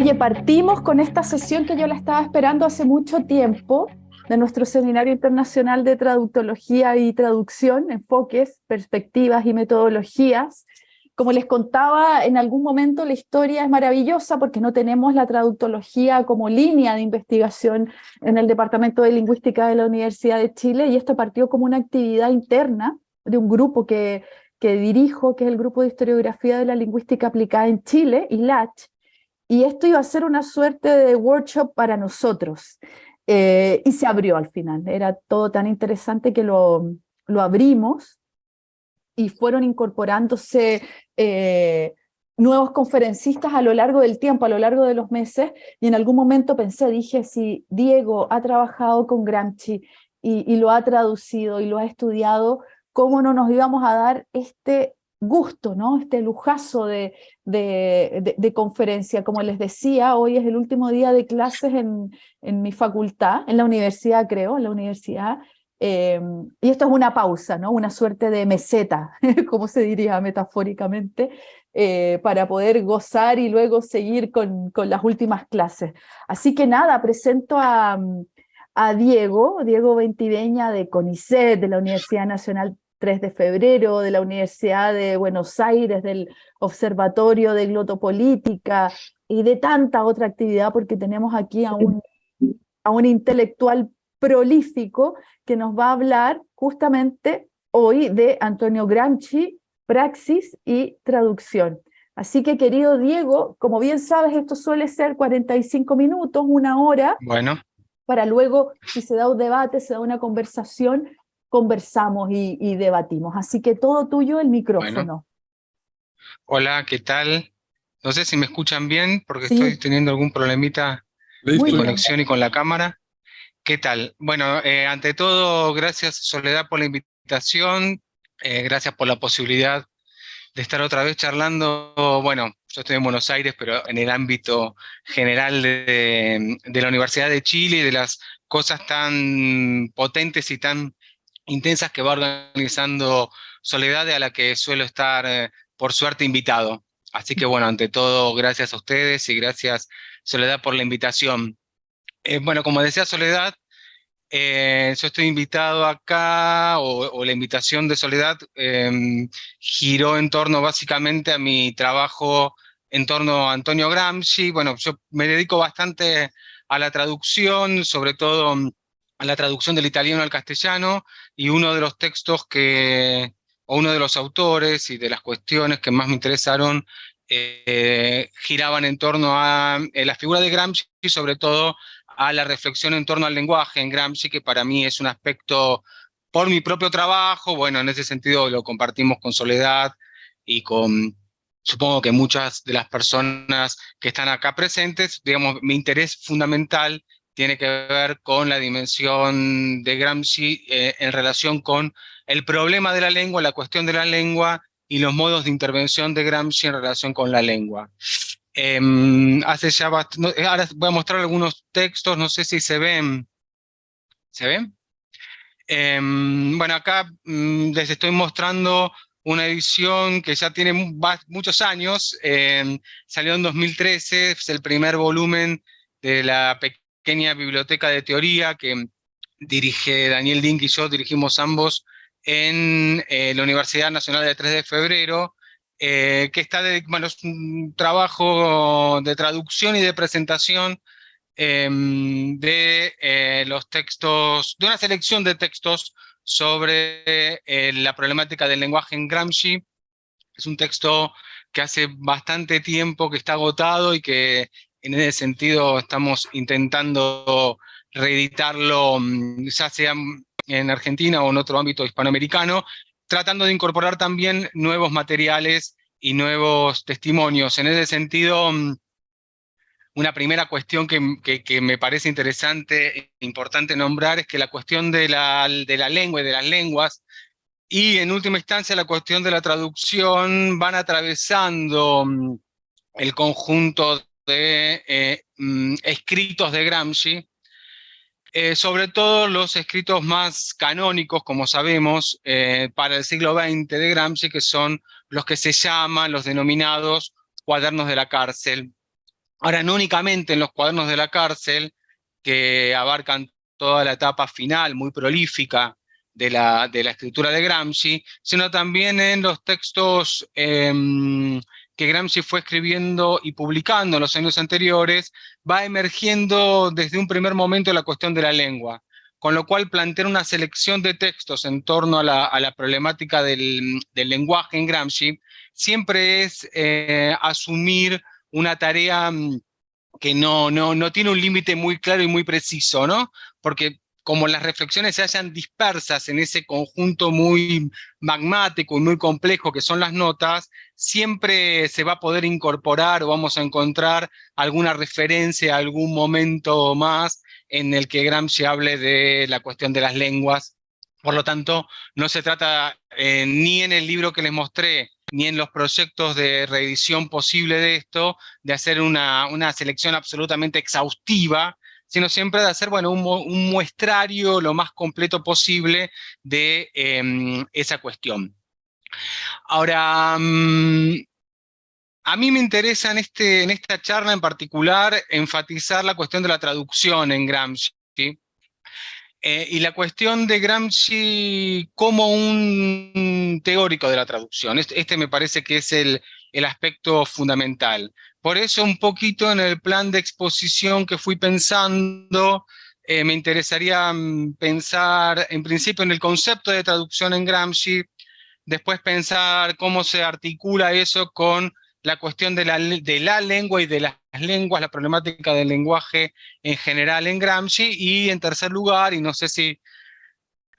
Oye, partimos con esta sesión que yo la estaba esperando hace mucho tiempo, de nuestro Seminario Internacional de Traductología y Traducción, enfoques, perspectivas y metodologías. Como les contaba, en algún momento la historia es maravillosa porque no tenemos la traductología como línea de investigación en el Departamento de Lingüística de la Universidad de Chile y esto partió como una actividad interna de un grupo que, que dirijo, que es el Grupo de Historiografía de la Lingüística Aplicada en Chile, ILACH, y esto iba a ser una suerte de workshop para nosotros. Eh, y se abrió al final, era todo tan interesante que lo, lo abrimos y fueron incorporándose eh, nuevos conferencistas a lo largo del tiempo, a lo largo de los meses, y en algún momento pensé, dije, si Diego ha trabajado con Gramsci y, y lo ha traducido y lo ha estudiado, ¿cómo no nos íbamos a dar este gusto, ¿no? este lujazo de, de, conferencia. Como les decía, hoy es el último día de clases en, en mi facultad, en la universidad creo, en la universidad, em, y esto es una pausa, ¿no? una suerte de meseta, como se diría metafóricamente, eh, para poder gozar y luego seguir con, con, las últimas clases. Así que nada, presento a, a Diego, Diego Ventiveña de CONICET, de la Universidad Nacional 3 de febrero, de la Universidad de Buenos Aires, del Observatorio de Glotopolítica y de tanta otra actividad, porque tenemos aquí a un, a un intelectual prolífico que nos va a hablar justamente hoy de Antonio Gramsci, praxis y traducción. Así que, querido Diego, como bien sabes, esto suele ser 45 minutos, una hora. Bueno. Para luego, si se da un debate, se da una conversación, conversamos y, debatimos. Así que todo tuyo el micrófono. Hola, ¿qué tal? No sé si me escuchan bien porque estoy teniendo algún problemita de conexión y con la cámara. ¿Qué tal? Bueno, eh, ante todo, gracias Soledad por la invitación, eh, gracias por la posibilidad de estar otra vez charlando, bueno, yo estoy en Buenos Aires, pero en el ámbito general de, de la Universidad de Chile y de las cosas tan potentes y tan intensas que va organizando Soledad, a la que suelo estar, eh, por suerte, invitado. Así que bueno, ante todo, gracias a ustedes y gracias Soledad por la invitación. Eh, bueno, como decía Soledad, eh, yo estoy invitado acá, o, la invitación de Soledad em, giró en torno básicamente a mi trabajo en torno a Antonio Gramsci. Bueno, yo me dedico bastante a la traducción, sobre todo la traducción del italiano al castellano, y uno de los textos que, o uno de los autores y de las cuestiones que más me interesaron, eh, giraban en torno a eh, la figura de Gramsci y sobre todo a la reflexión en torno al lenguaje en Gramsci, que para mí es un aspecto por mi propio trabajo, bueno, en ese sentido lo compartimos con Soledad y con, supongo que muchas de las personas que están acá presentes, digamos, mi interés fundamental tiene que ver con la dimensión de Gramsci eh, en relación con el problema de la lengua, la cuestión de la lengua y los modos de intervención de Gramsci en relación con la lengua. Em, ya ahora voy a mostrar algunos textos, no sé si se ven. ¿Se ven? Em, bueno, acá mm, les estoy mostrando una edición que ya tiene muchos años, em, salió en 2013, es el primer volumen de la pequeña biblioteca de teoría que dirige Daniel Dink y yo, dirigimos ambos en eh, la Universidad Nacional de 3 de Febrero, eh, que está de, bueno, es trabajo de traducción y de presentación em, de eh, los textos, de una selección de textos sobre la problemática del lenguaje en Gramsci. Es un texto que hace bastante tiempo que está agotado y que en ese sentido estamos intentando reeditarlo, mm, ya sea en Argentina o en otro ámbito hispanoamericano, tratando de incorporar también nuevos materiales y nuevos testimonios. En ese sentido, mm, una primera cuestión que, me parece interesante e importante nombrar es que la cuestión de la, de la lengua y de las lenguas y en última instancia la cuestión de la traducción van atravesando mm, el conjunto de eh, mm, escritos de Gramsci, eh, sobre todo los escritos más canónicos, como sabemos, eh, para el siglo XX de Gramsci, que son los que se llaman, los denominados cuadernos de la cárcel. Ahora, no únicamente en los cuadernos de la cárcel, que abarcan toda la etapa final, muy prolífica, de la, escritura de Gramsci, sino también en los textos em, que Gramsci fue escribiendo y publicando en los años anteriores, va emergiendo desde un primer momento la cuestión de la lengua, con lo cual plantear una selección de textos en torno a la, problemática del, lenguaje en Gramsci siempre es eh, asumir una tarea mm, que no, no, no tiene un límite muy claro y muy preciso, ¿no? Porque como las reflexiones se hayan dispersas en ese conjunto muy magmático y muy complejo que son las notas, siempre se va a poder incorporar o vamos a encontrar alguna referencia, algún momento más en el que Gramsci hable de la cuestión de las lenguas. Por lo tanto, no se trata eh, ni en el libro que les mostré, ni en los proyectos de reedición posible de esto, de hacer una selección absolutamente exhaustiva, sino siempre de hacer bueno, un, muestrario lo más completo posible de em, esa cuestión. Ahora, mm, a mí me interesa en, este, en esta charla en particular enfatizar la cuestión de la traducción en Gramsci, eh, y la cuestión de Gramsci como un teórico de la traducción. Este, este me parece que es el, el aspecto fundamental. Por eso un poquito en el plan de exposición que fui pensando, eh, me interesaría mm, pensar en principio en el concepto de traducción en Gramsci, después pensar cómo se articula eso con la cuestión de la, de la lengua y de las lenguas, la problemática del lenguaje en general en Gramsci, y en tercer lugar, y no sé si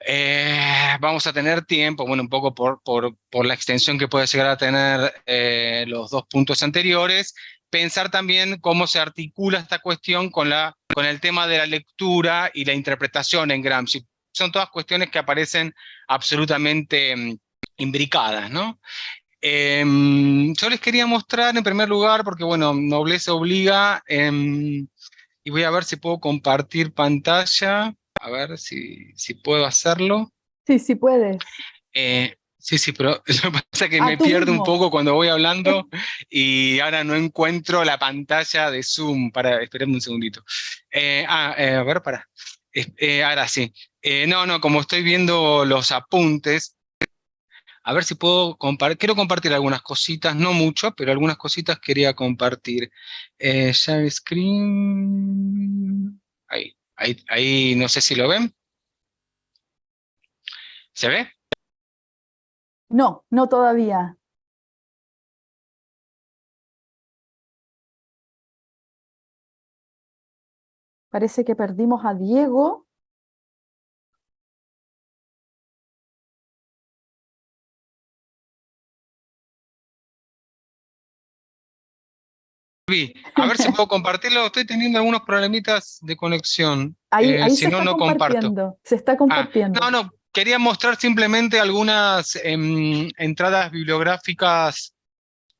eh, vamos a tener tiempo, bueno, un poco por, por, por la extensión que puede llegar a tener eh, los dos puntos anteriores, pensar también cómo se articula esta cuestión con, la, con el tema de la lectura y la interpretación en Gramsci. Son todas cuestiones que aparecen absolutamente mm, imbricadas, ¿no? Em, yo les quería mostrar en primer lugar, porque bueno, nobleza obliga, em, y voy a ver si puedo compartir pantalla. A ver si, si puedo hacerlo. Sí, sí puedes. Eh, sí, sí, pero lo que pasa es que me pierdo un poco cuando voy hablando y ahora no encuentro la pantalla de Zoom. Para, esperadme un segundito. Eh, ah, eh, a ver, para. ahora sí. no, no, como estoy viendo los apuntes, a ver si puedo compartir, quiero compartir algunas cositas, no mucho, pero algunas cositas quería compartir. share screen, ahí. Ahí, no sé si lo ven. ¿Se ve? No, no todavía. Parece que perdimos a Diego. A ver si puedo compartirlo. Estoy teniendo algunos problemitas de conexión. Ahí, eh, si no, no comparto. Se está ah, compartiendo. no, no. Quería mostrar simplemente algunas em, entradas bibliográficas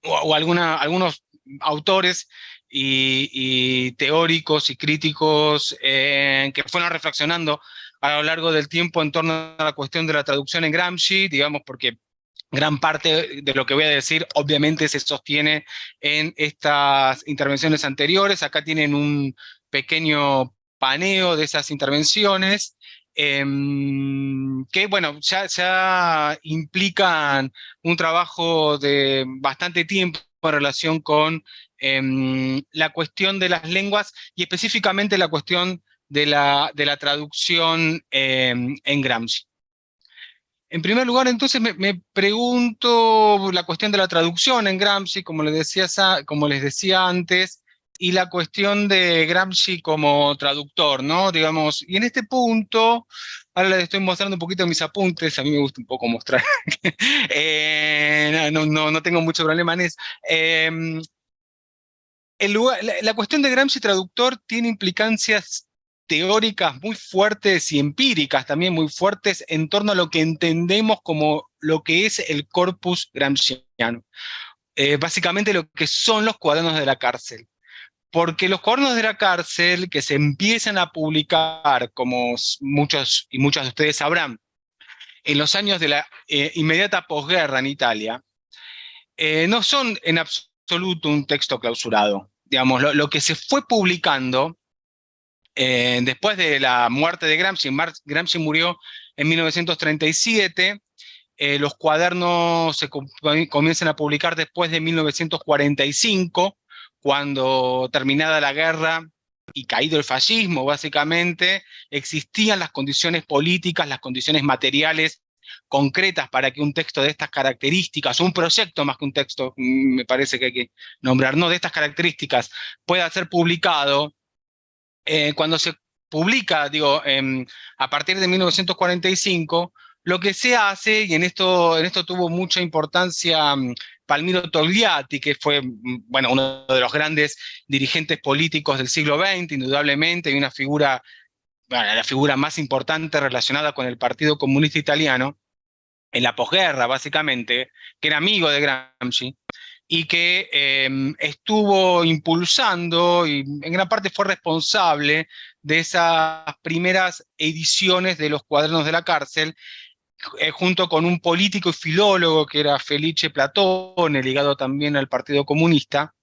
o, alguna, algunos autores y, teóricos y críticos eh, que fueron reflexionando a lo largo del tiempo en torno a la cuestión de la traducción en Gramsci, digamos, porque Gran parte de lo que voy a decir obviamente se sostiene en estas intervenciones anteriores. Acá tienen un pequeño paneo de esas intervenciones em, que, bueno, ya, implican un trabajo de bastante tiempo en relación con em, la cuestión de las lenguas y específicamente la cuestión de la, de la traducción em, en Gramsci. En primer lugar, entonces, me, pregunto la cuestión de la traducción en Gramsci, como les, decía, antes, y la cuestión de Gramsci como traductor, ¿no? Digamos, y en este punto, ahora les estoy mostrando un poquito mis apuntes, a mí me gusta un poco mostrar, eh, no, no, tengo mucho problema en eso. Em, el la cuestión de Gramsci traductor tiene implicancias teóricas muy fuertes y empíricas también muy fuertes en torno a lo que entendemos como lo que es el corpus gramsciano. Eh, básicamente lo que son los cuadernos de la cárcel. Porque los cuadernos de la cárcel que se empiezan a publicar, como muchos y muchas de ustedes sabrán, en los años de la eh, inmediata posguerra en Italia, eh, no son en absoluto un texto clausurado digamos, lo, que se fue publicando eh, después de la muerte de Gramsci, Gramsci murió en 1937, eh, los cuadernos se comienzan a publicar después de 1945, cuando terminada la guerra y caído el fascismo, básicamente, existían las condiciones políticas, las condiciones materiales concretas para que un texto de estas características, un proyecto más que un texto, mm, me parece que hay que nombrar, no, de estas características, pueda ser publicado, eh, cuando se publica, digo, a partir de 1945, lo que se hace, y en esto, en esto tuvo mucha importancia mm, Palmiro Togliatti, que fue mm, bueno, uno de los grandes dirigentes políticos del siglo XX, indudablemente, y una figura, la figura más importante relacionada con el Partido Comunista Italiano, en la posguerra, básicamente, que era amigo de Gramsci, y que em, estuvo impulsando y en gran parte fue responsable de esas primeras ediciones de los cuadernos de la cárcel, eh, junto con un político y filólogo que era Felice Platone, ligado también al Partido Comunista,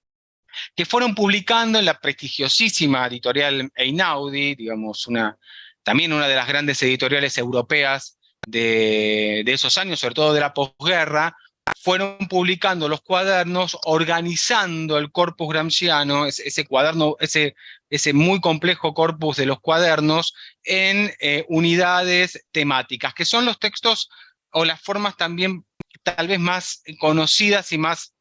que fueron publicando en la prestigiosísima editorial Einaudi, digamos, una, también una de las grandes editoriales europeas de, de esos años, sobre todo de la posguerra, fueron publicando los cuadernos, organizando el corpus gramsciano, ese, cuaderno, ese, ese, muy complejo corpus de los cuadernos, en eh, unidades temáticas, que son los textos o las formas también tal vez más conocidas y más,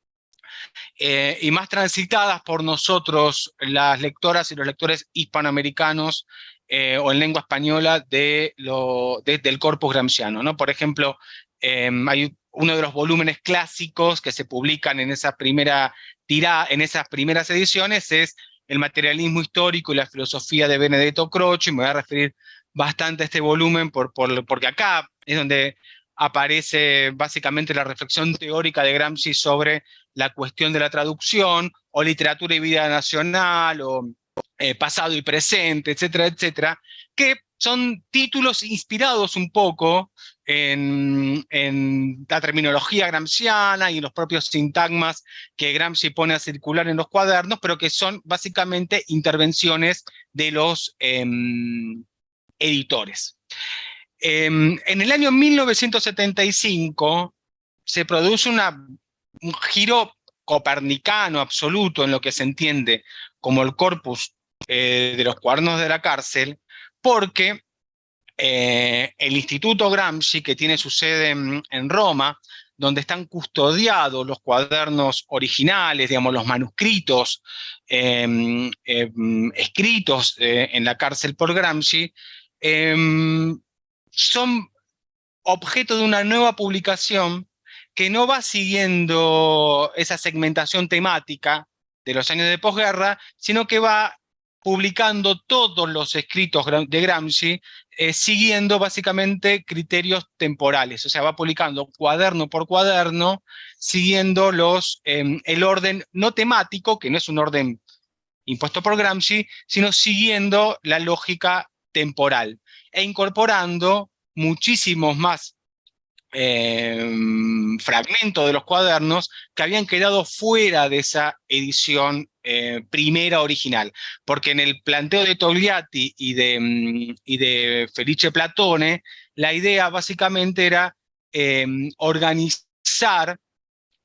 eh, y más transitadas por nosotros, las lectoras y los lectores hispanoamericanos eh, o en lengua española de lo, del corpus gramsciano. ¿no? Por ejemplo, hay uno de los volúmenes clásicos que se publican en, primera en esas primeras ediciones es El materialismo histórico y la filosofía de Benedetto Croce, y me voy a referir bastante a este volumen por, porque acá es donde aparece básicamente la reflexión teórica de Gramsci sobre la cuestión de la traducción, o literatura y vida nacional, o eh, pasado y presente, etcétera, etcétera, que son títulos inspirados un poco en, la terminología gramsciana y en los propios sintagmas que Gramsci pone a circular en los cuadernos, pero que son básicamente intervenciones de los em, editores. Em, en el año 1975 se produce un giro copernicano absoluto en lo que se entiende como el corpus eh, de los cuadernos de la cárcel, porque eh, el Instituto Gramsci, que tiene su sede en, Roma, donde están custodiados los cuadernos originales, digamos, los manuscritos em, em, escritos eh, en la cárcel por Gramsci, em, son objeto de una nueva publicación que no va siguiendo esa segmentación temática de los años de posguerra, sino que va publicando todos los escritos de Gramsci, eh, siguiendo básicamente criterios temporales, o sea, va publicando cuaderno por cuaderno, siguiendo los, em, el orden no temático, que no es un orden impuesto por Gramsci, sino siguiendo la lógica temporal, e incorporando muchísimos más Em, fragmentos de los cuadernos que habían quedado fuera de esa edición eh, primera original, porque en el planteo de Togliatti y de, mm, y de Felice Platone, la idea básicamente era em, organizar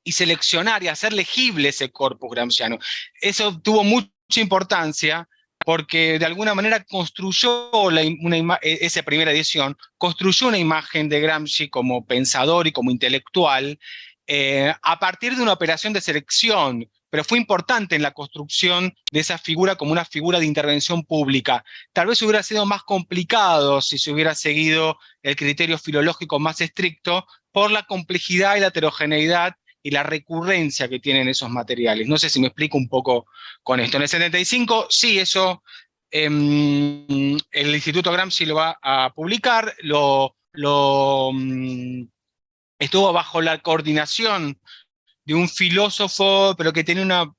y seleccionar y hacer legible ese corpus gramsciano. Eso tuvo mucha importancia porque de alguna manera construyó e, esa primera edición, construyó una imagen de Gramsci como pensador y como intelectual eh, a partir de una operación de selección, pero fue importante en la construcción de esa figura como una figura de intervención pública. Tal vez hubiera sido más complicado si se hubiera seguido el criterio filológico más estricto por la complejidad y la heterogeneidad y la recurrencia que tienen esos materiales. No sé si me explico un poco con esto. En el 75, sí, eso em, el Instituto Gramsci lo va a publicar, lo, mm, estuvo bajo la coordinación de un filósofo, pero que tenía una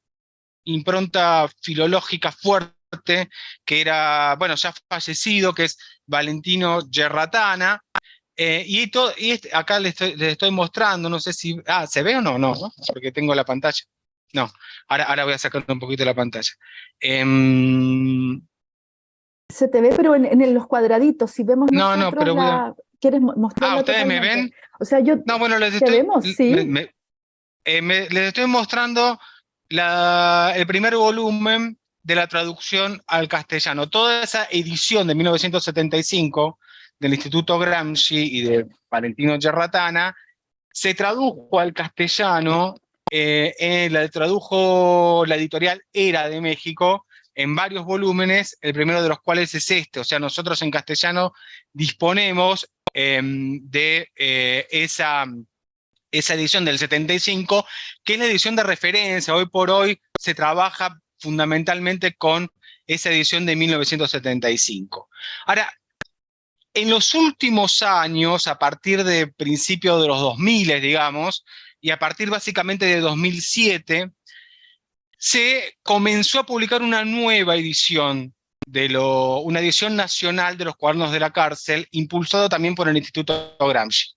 impronta filológica fuerte, que era, bueno, ya fallecido, que es Valentino Gerratana, eh, y, todo, y este, acá les estoy, mostrando, no sé si... Ah, ¿se ve o no? No, porque tengo la pantalla. no, ahora, ahora voy a sacar un poquito la pantalla. Em, Se te ve, pero en, los cuadraditos, si vemos No, no, pero ¿Quieres mostrarlo? Ah, ¿ustedes me ven? O sea, yo... No, bueno, les estoy... vemos? Sí. Eh, les estoy mostrando la, el primer volumen de la traducción al castellano. Toda esa edición de 1975 del Instituto Gramsci y de Valentino Gerratana se tradujo al castellano, eh, la tradujo la editorial Era de México en varios volúmenes, el primero de los cuales es este, o sea, nosotros en castellano disponemos em, de eh, esa, esa edición del 75, que es la edición de referencia, hoy por hoy se trabaja fundamentalmente con esa edición de 1975. Ahora, en los últimos años, a partir de principios de los 2000, digamos, y a partir básicamente de 2007, se comenzó a publicar una nueva edición, de lo, una edición nacional de los cuadernos de la cárcel, impulsado también por el Instituto Gramsci.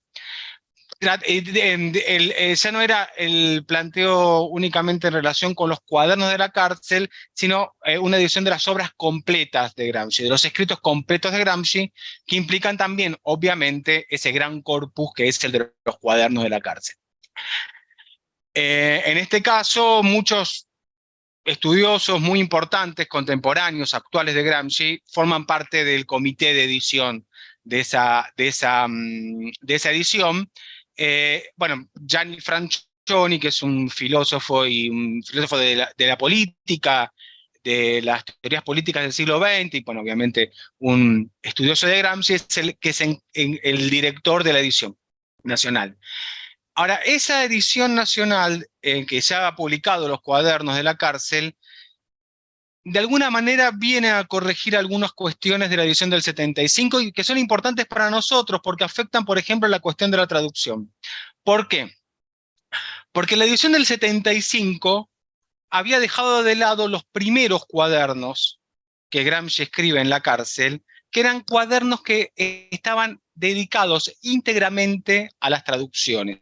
Ya no era el planteo únicamente en relación con los cuadernos de la cárcel, sino eh, una edición de las obras completas de Gramsci, de los escritos completos de Gramsci, que implican también, obviamente, ese gran corpus que es el de los cuadernos de la cárcel. Eh, en este caso, muchos estudiosos muy importantes, contemporáneos, actuales de Gramsci, forman parte del comité de edición de esa, mm, de esa edición, eh, bueno, Gianni Francioni, que es un filósofo y un filósofo de la, política, de las teorías políticas del siglo XX, y bueno, obviamente un estudioso de Gramsci, es el, que es el director de la edición nacional. Ahora, esa edición nacional en que se ha publicado los cuadernos de la cárcel, de alguna manera viene a corregir algunas cuestiones de la edición del 75 y que son importantes para nosotros porque afectan, por ejemplo, la cuestión de la traducción. ¿Por qué? Porque la edición del 75 había dejado de lado los primeros cuadernos que Gramsci escribe en la cárcel, que eran cuadernos que estaban dedicados íntegramente a las traducciones.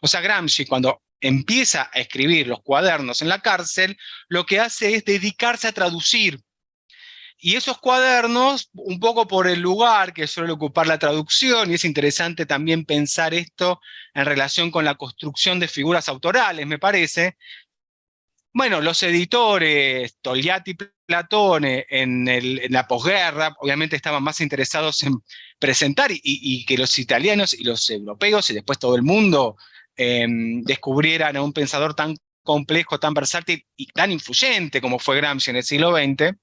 O sea, Gramsci cuando empieza a escribir los cuadernos en la cárcel, lo que hace es dedicarse a traducir. Y esos cuadernos, un poco por el lugar que suele ocupar la traducción, y es interesante también pensar esto en relación con la construcción de figuras autorales, me parece, bueno, los editores, Togliatti y Platone, en, la posguerra, obviamente estaban más interesados en presentar y, que los italianos y los europeos y después todo el mundo Em, descubrieran a un pensador tan complejo, tan versátil y tan influyente como fue Gramsci en el siglo XX,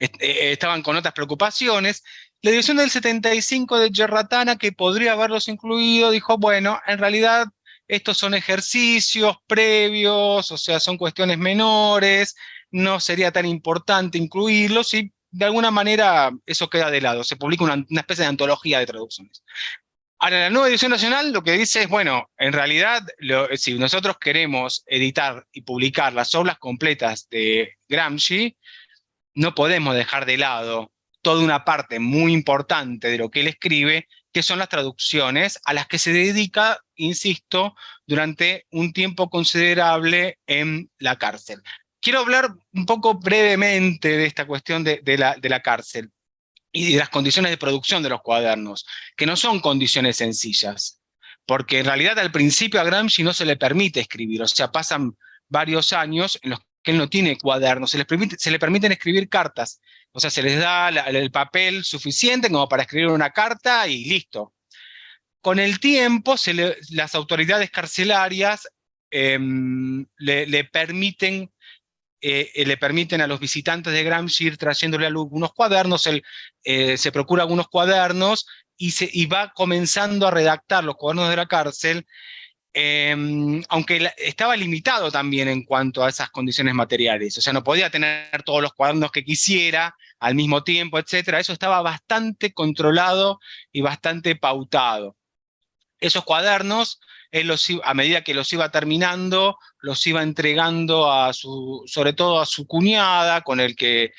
eh, estaban con otras preocupaciones. La edición del 75 de Gerratana, que podría haberlos incluido, dijo, bueno, en realidad estos son ejercicios previos, o sea, son cuestiones menores, no sería tan importante incluirlos y de alguna manera eso queda de lado, se publica una especie de antología de traducciones. Ahora, la nueva edición nacional lo que dice es, bueno, en realidad, si nosotros queremos editar y publicar las obras completas de Gramsci, no podemos dejar de lado toda una parte muy importante de lo que él escribe, que son las traducciones, a las que se dedica, insisto, durante un tiempo considerable en la cárcel. Quiero hablar un poco brevemente de esta cuestión de, la, de la cárcel y de las condiciones de producción de los cuadernos, que no son condiciones sencillas, porque en realidad al principio a Gramsci no se le permite escribir, o sea, pasan varios años en los que él no tiene cuadernos, se, les permite, se le permiten escribir cartas, o sea, se les da el papel suficiente como para escribir una carta y listo. Con el tiempo, las autoridades carcelarias em, le permiten eh, eh, le permiten a los visitantes de Gramsci ir trayéndole algunos cuadernos, él eh, se procura algunos cuadernos y, se, va comenzando a redactar los cuadernos de la cárcel, em, aunque estaba limitado también en cuanto a esas condiciones materiales, o sea, no podía tener todos los cuadernos que quisiera al mismo tiempo, etcétera, eso estaba bastante controlado y bastante pautado. Esos cuadernos él a medida que los iba terminando, los iba entregando a su, sobre todo a su cuñada, con, el que,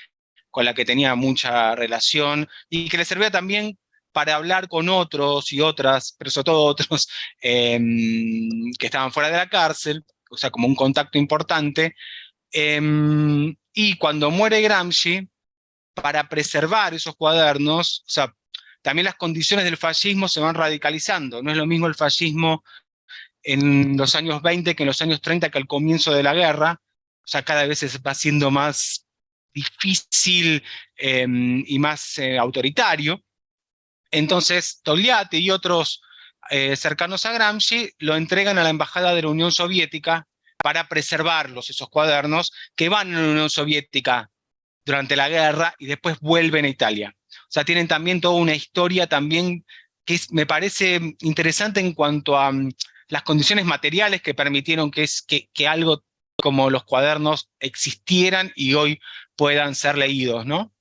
con la que tenía mucha relación, y que le servía también para hablar con otros y otras, pero sobre todo otros em, que estaban fuera de la cárcel, o sea, como un contacto importante, em, y cuando muere Gramsci, para preservar esos cuadernos, o sea, también las condiciones del fascismo se van radicalizando. No es lo mismo el fascismo en los años 20 que en los años 30 que al comienzo de la guerra. O sea, cada vez se va siendo más difícil em, y más eh, autoritario. Entonces, Togliatti y otros eh, cercanos a Gramsci lo entregan a la Embajada de la Unión Soviética para preservarlos, esos cuadernos, que van a la Unión Soviética durante la guerra y después vuelven a Italia. O sea, tienen también toda una historia también que me parece interesante en cuanto a las condiciones materiales que permitieron que, es, que, que, algo como los cuadernos existieran y hoy puedan ser leídos, ¿no?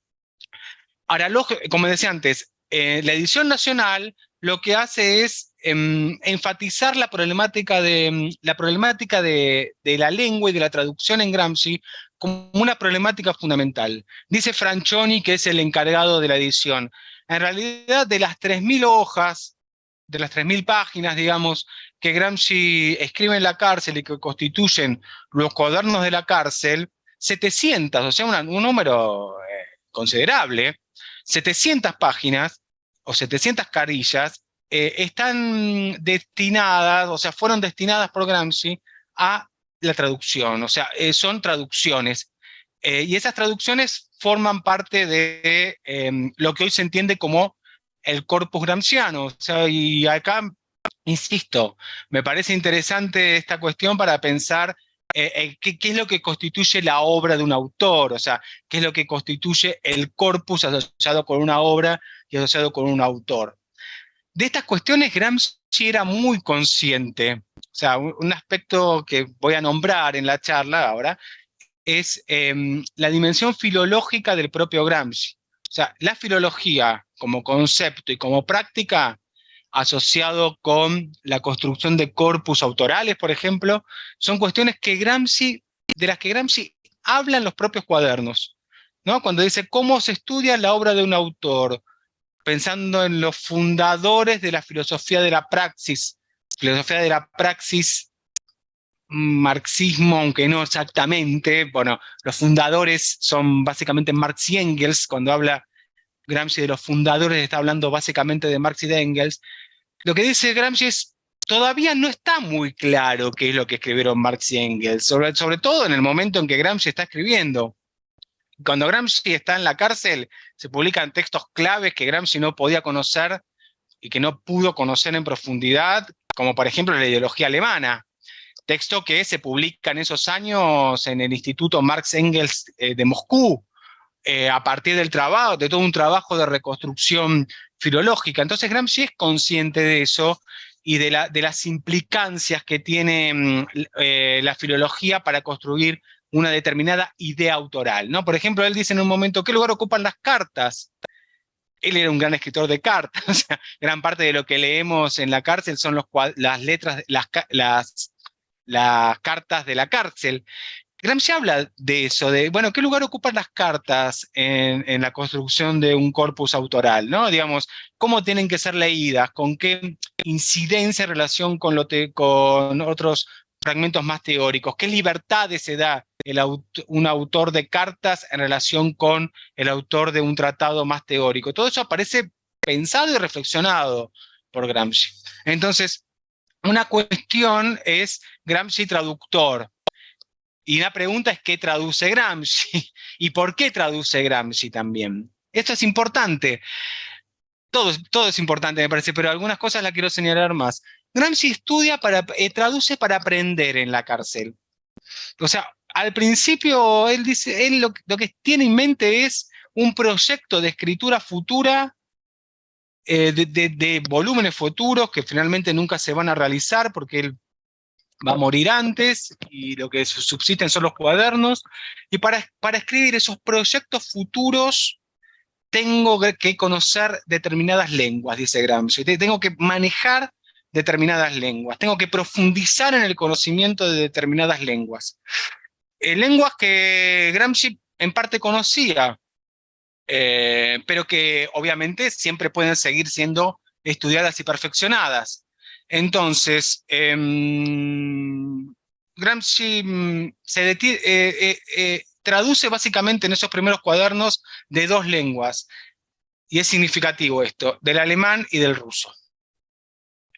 Ahora, como decía antes, eh, la edición nacional lo que hace es em, enfatizar la problemática, de, mm, la, problemática de, de, la lengua y de la traducción en Gramsci como una problemática fundamental. Dice Franchoni, que es el encargado de la edición. En realidad, de las 3.000 hojas, de las 3.000 páginas, digamos, que Gramsci escribe en la cárcel y que constituyen los cuadernos de la cárcel, 700, o sea, un número eh, considerable, 700 páginas o 700 carillas eh, están destinadas, o sea, fueron destinadas por Gramsci a la traducción, o sea, eh, son traducciones. Y esas traducciones forman parte de em, lo que hoy se entiende como el corpus gramsciano. O sea, y acá, insisto, me parece interesante esta cuestión para pensar eh, qué, qué, es lo que constituye la obra de un autor, o sea, qué es lo que constituye el corpus asociado con una obra y asociado con un autor. De estas cuestiones Gramsci era muy consciente, o sea, un, aspecto que voy a nombrar en la charla ahora, es em, la dimensión filológica del propio Gramsci. O sea, la filología como concepto y como práctica asociado con la construcción de corpus autorales, por ejemplo, son cuestiones que Gramsci, de las que Gramsci habla en los propios cuadernos. ¿no? Cuando dice cómo se estudia la obra de un autor, pensando en los fundadores de la filosofía de la praxis, filosofía de la praxis, marxismo, aunque no exactamente, bueno, los fundadores son básicamente Marx y Engels, cuando habla Gramsci de los fundadores está hablando básicamente de Marx y de Engels. Lo que dice Gramsci es, todavía no está muy claro qué es lo que escribieron Marx y Engels, sobre, todo en el momento en que Gramsci está escribiendo. Cuando Gramsci está en la cárcel, se publican textos claves que Gramsci no podía conocer y que no pudo conocer en profundidad, como por ejemplo la ideología alemana, texto que se publica en esos años en el Instituto Marx Engels eh, de Moscú, eh, a partir del trabajo, de todo un trabajo de reconstrucción filológica. Entonces Gramsci es consciente de eso y de, la, de las implicancias que tiene mm, eh, la filología para construir una determinada idea autoral. ¿no? Por ejemplo, él dice en un momento, ¿qué lugar ocupan las cartas? él era un gran escritor de cartas, gran parte de lo que leemos en la cárcel son las cartas de la cárcel. Gramsci habla de eso, de, bueno, ¿qué lugar ocupan las cartas en, la construcción de un corpus autoral? ¿no? Digamos, ¿cómo tienen que ser leídas? ¿Con qué incidencia en relación con, lo con otros fragmentos más teóricos? ¿Qué libertades se da un autor de cartas en relación con el autor de un tratado más teórico? Todo eso aparece pensado y reflexionado por Gramsci. Entonces, una cuestión es Gramsci traductor. Y una pregunta es ¿qué traduce Gramsci? ¿Y por qué traduce Gramsci también? Esto es importante. Todo, es importante, me parece, pero algunas cosas las quiero señalar más. Gramsci estudia para, eh, traduce para aprender en la cárcel. O sea, al principio él dice, él lo, que tiene en mente es un proyecto de escritura futura, eh, de, volúmenes futuros que finalmente nunca se van a realizar porque él va a morir antes y lo que subsisten son los cuadernos. Y para, para escribir esos proyectos futuros tengo que conocer determinadas lenguas, dice Gramsci. Tengo que manejar determinadas lenguas, tengo que profundizar en el conocimiento de determinadas lenguas. Eh, lenguas que Gramsci en parte conocía, eh, pero que obviamente siempre pueden seguir siendo estudiadas y perfeccionadas. Entonces, em, Gramsci mm, se eh, eh, eh, traduce básicamente en esos primeros cuadernos de dos lenguas, y es significativo esto, del alemán y del ruso.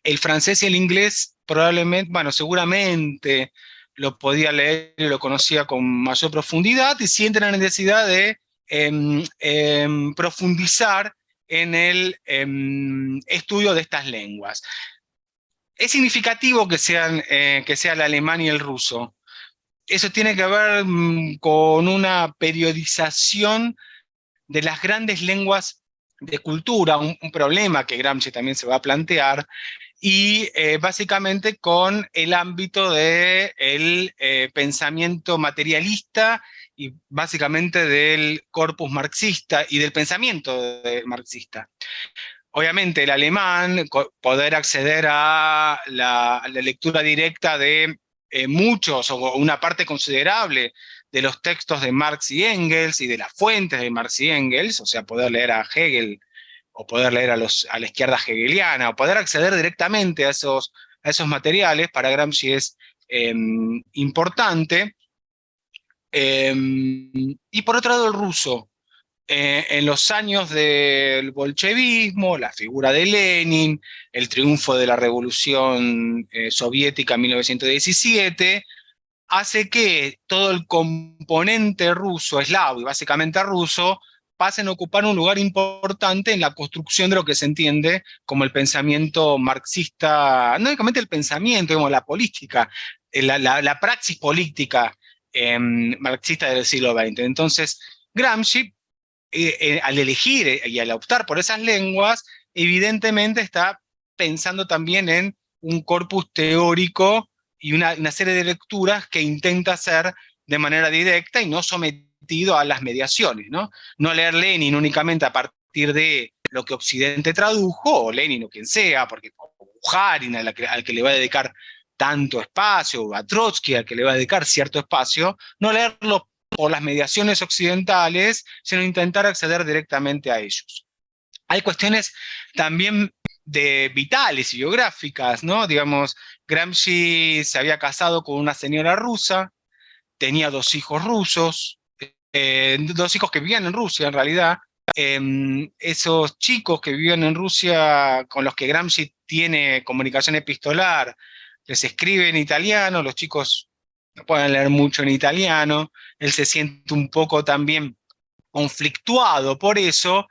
El francés y el inglés probablemente, bueno, seguramente lo podía leer y lo conocía con mayor profundidad, y siente la necesidad de em, em, profundizar en el estudio de estas lenguas. Es significativo que, sean, eh, que sea el alemán y el ruso. Eso tiene que ver mm, con una periodización de las grandes lenguas de cultura, un, problema que Gramsci también se va a plantear, y eh, básicamente con el ámbito del de eh, pensamiento materialista y básicamente del corpus marxista y del pensamiento marxista. Obviamente el alemán, poder acceder a la, lectura directa de eh, muchos o una parte considerable de los textos de Marx y Engels y de las fuentes de Marx y Engels, o sea, poder leer a Hegel o poder leer a, los, a la izquierda hegeliana, o poder acceder directamente a esos, a esos materiales, para Gramsci es em, importante. Em, y por otro lado el ruso, eh, en los años del bolchevismo, la figura de Lenin, el triunfo de la revolución eh, soviética en 1917, hace que todo el componente ruso, eslavo y básicamente ruso, pasen a ocupar un lugar importante en la construcción de lo que se entiende como el pensamiento marxista, no únicamente el pensamiento, como la política, eh, la, praxis política em, marxista del siglo XX. Entonces, Gramsci, eh, eh, al elegir y al optar por esas lenguas, evidentemente está pensando también en un corpus teórico y una, serie de lecturas que intenta hacer de manera directa y no sometido a las mediaciones, ¿no? No leer Lenin únicamente a partir de lo que Occidente tradujo, o Lenin o quien sea, porque Bujarin, al al que le va a dedicar tanto espacio, o a Trotsky, al que le va a dedicar cierto espacio, no leerlo por las mediaciones occidentales, sino intentar acceder directamente a ellos. Hay cuestiones también de vitales y biográficas, ¿no? Digamos, Gramsci se había casado con una señora rusa, tenía dos hijos rusos, eh, dos hijos que vivían en Rusia en realidad, em, esos chicos que vivían en Rusia con los que Gramsci tiene comunicación epistolar, les escribe en italiano, los chicos pueden leer mucho en italiano, él se siente un poco también conflictuado por eso,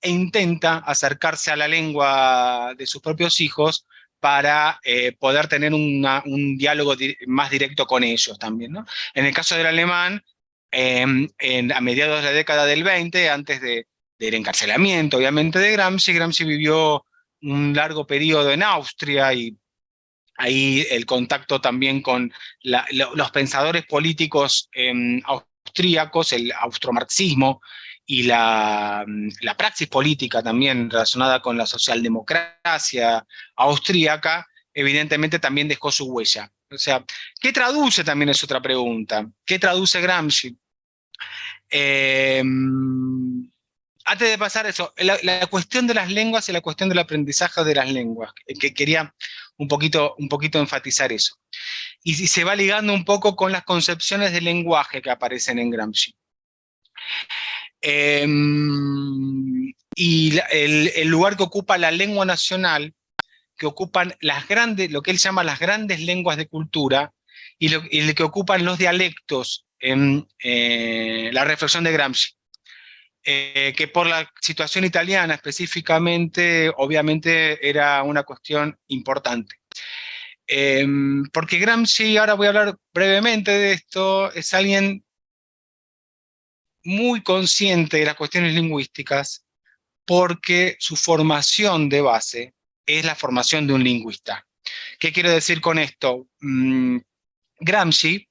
e intenta acercarse a la lengua de sus propios hijos para eh, poder tener un diálogo más directo con ellos también. ¿no? En el caso del alemán, Em, a mediados de la década del 20, antes de, del encarcelamiento, obviamente, de Gramsci. Gramsci vivió un largo periodo en Austria y ahí el contacto también con los pensadores políticos em, austríacos, el austromarxismo y la, la, praxis política también relacionada con la socialdemocracia austríaca, evidentemente también dejó su huella. O sea, ¿qué traduce también es otra pregunta? ¿Qué traduce Gramsci? Em, antes de pasar eso, la, cuestión de las lenguas y la cuestión del aprendizaje de las lenguas, que quería un poquito, un poquito enfatizar eso. Y, se va ligando un poco con las concepciones de lenguaje que aparecen en Gramsci. Em, y el, lugar que ocupa la lengua nacional que ocupan las grandes, lo que él llama las grandes lenguas de cultura, y lo, que ocupan los dialectos en eh, la reflexión de Gramsci. Eh, que por la situación italiana específicamente, obviamente era una cuestión importante. Em, porque Gramsci, ahora voy a hablar brevemente de esto, es alguien muy consciente de las cuestiones lingüísticas, porque su formación de base es la formación de un lingüista. ¿Qué quiero decir con esto? Mm, Gramsci,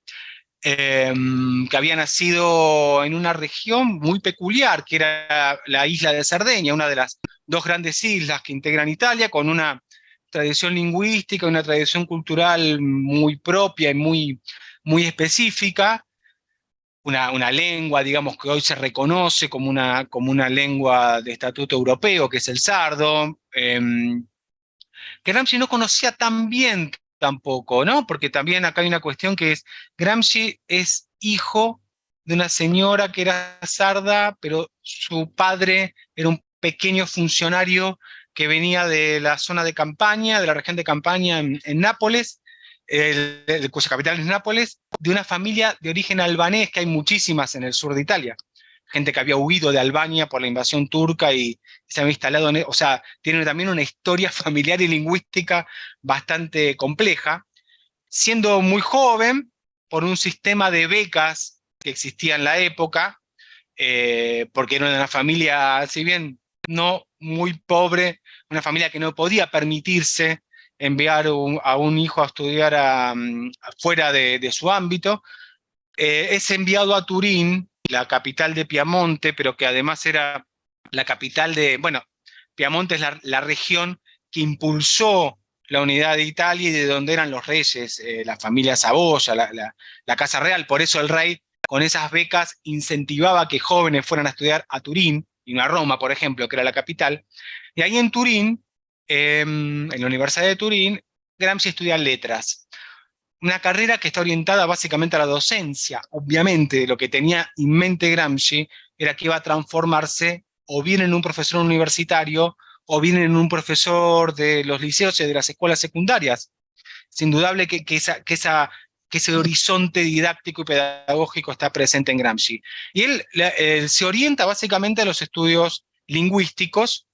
em, que había nacido en una región muy peculiar, que era la isla de Cerdeña, una de las dos grandes islas que integran Italia, con una tradición lingüística, una tradición cultural muy propia y muy, muy específica, una, una, lengua, digamos, que hoy se reconoce como una, como una lengua de estatuto europeo, que es el sardo, em, que Gramsci no conocía tan bien tampoco, ¿no? Porque también acá hay una cuestión que es, Gramsci es hijo de una señora que era sarda, pero su padre era un pequeño funcionario que venía de la zona de campaña, de la región de campaña en, Nápoles, cuya capital es Nápoles, de una familia de origen albanés, que hay muchísimas en el sur de Italia. Gente que había huido de Albania por la invasión turca y se había instalado en... E, o sea, tiene también una historia familiar y lingüística bastante compleja. Siendo muy joven, por un sistema de becas que existía en la época, eh, porque era una familia, si bien no muy pobre, una familia que no podía permitirse enviar a un hijo a estudiar mm, fuera de, su ámbito, eh, es enviado a Turín, la capital de Piamonte, pero que además era la capital de, bueno, Piamonte es la, región que impulsó la unidad de Italia y de donde eran los reyes, eh, la familia Saboya, la, la, Casa Real, por eso el rey con esas becas incentivaba que jóvenes fueran a estudiar a Turín, y no a Roma, por ejemplo, que era la capital, y ahí en Turín, em, en la Universidad de Turín, Gramsci estudia letras. Una carrera que está orientada básicamente a la docencia. Obviamente, lo que tenía en mente Gramsci era que iba a transformarse o bien en un profesor universitario, o bien en un profesor de los liceos y de las escuelas secundarias. Es indudable que, esa, que, esa, que ese horizonte didáctico y pedagógico está presente en Gramsci. Y él, él se orienta básicamente a los estudios lingüísticos,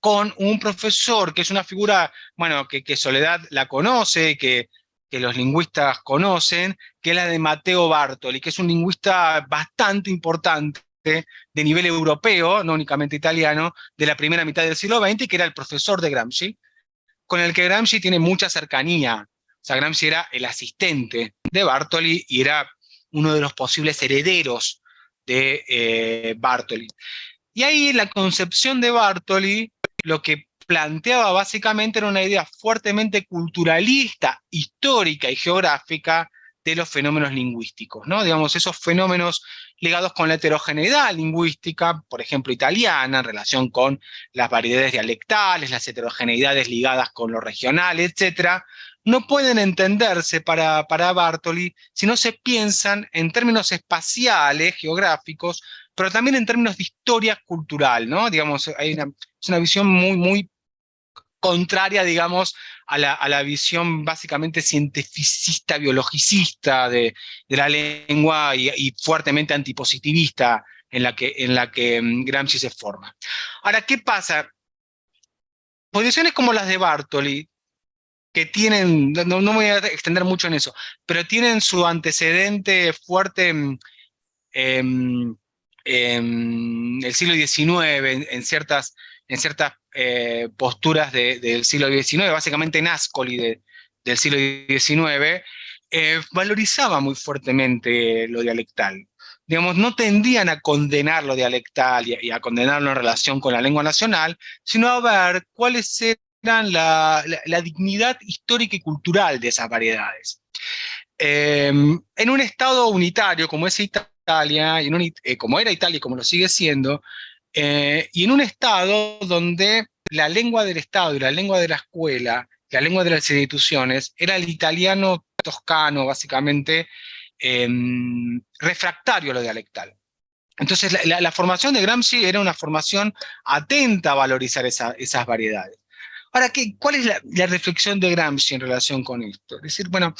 con un profesor que es una figura, bueno, que, Soledad la conoce, que, que, los lingüistas conocen, que es la de Mateo Bartoli, que es un lingüista bastante importante de nivel europeo, no únicamente italiano, de la primera mitad del siglo XX, que era el profesor de Gramsci, con el que Gramsci tiene mucha cercanía. O sea, Gramsci era el asistente de Bartoli y era uno de los posibles herederos de eh, Bartoli. Y ahí la concepción de Bartoli lo que planteaba básicamente era una idea fuertemente culturalista, histórica y geográfica de los fenómenos lingüísticos, ¿no? Digamos, esos fenómenos ligados con la heterogeneidad lingüística, por ejemplo, italiana, en relación con las variedades dialectales, las heterogeneidades ligadas con lo regional, etc., no pueden entenderse para, para Bartoli si no se piensan en términos espaciales, geográficos, pero también en términos de historia cultural, ¿no? Digamos, hay una, es una visión muy, muy contraria, digamos, a la, a la visión básicamente cientificista, biologicista de, de la lengua y, fuertemente antipositivista en la, que, en la que mm, Gramsci se forma. Ahora, ¿qué pasa? Posiciones como las de Bartoli, que tienen, no, no, voy a extender mucho en eso, pero tienen su antecedente fuerte en, el siglo XIX, en ciertas en ciertas eh, posturas del siglo XIX, básicamente en Ascoli del siglo XIX, eh, valorizaba muy fuertemente lo dialectal. Digamos, no tendían a condenar lo dialectal y, a condenarlo en relación con la lengua nacional, sino a ver cuáles eran la, dignidad histórica y cultural de esas variedades. Em, en un estado unitario como es Italia, y eh, como era Italia y como lo sigue siendo, eh, y en un Estado donde la lengua del Estado y la lengua de la escuela, la lengua de las instituciones, era el italiano toscano, básicamente, em, refractario a lo dialectal. Entonces, la, formación de Gramsci era una formación atenta a valorizar esas variedades. Ahora, ¿qué, ¿cuál es la, la, reflexión de Gramsci en relación con esto? Es decir, bueno,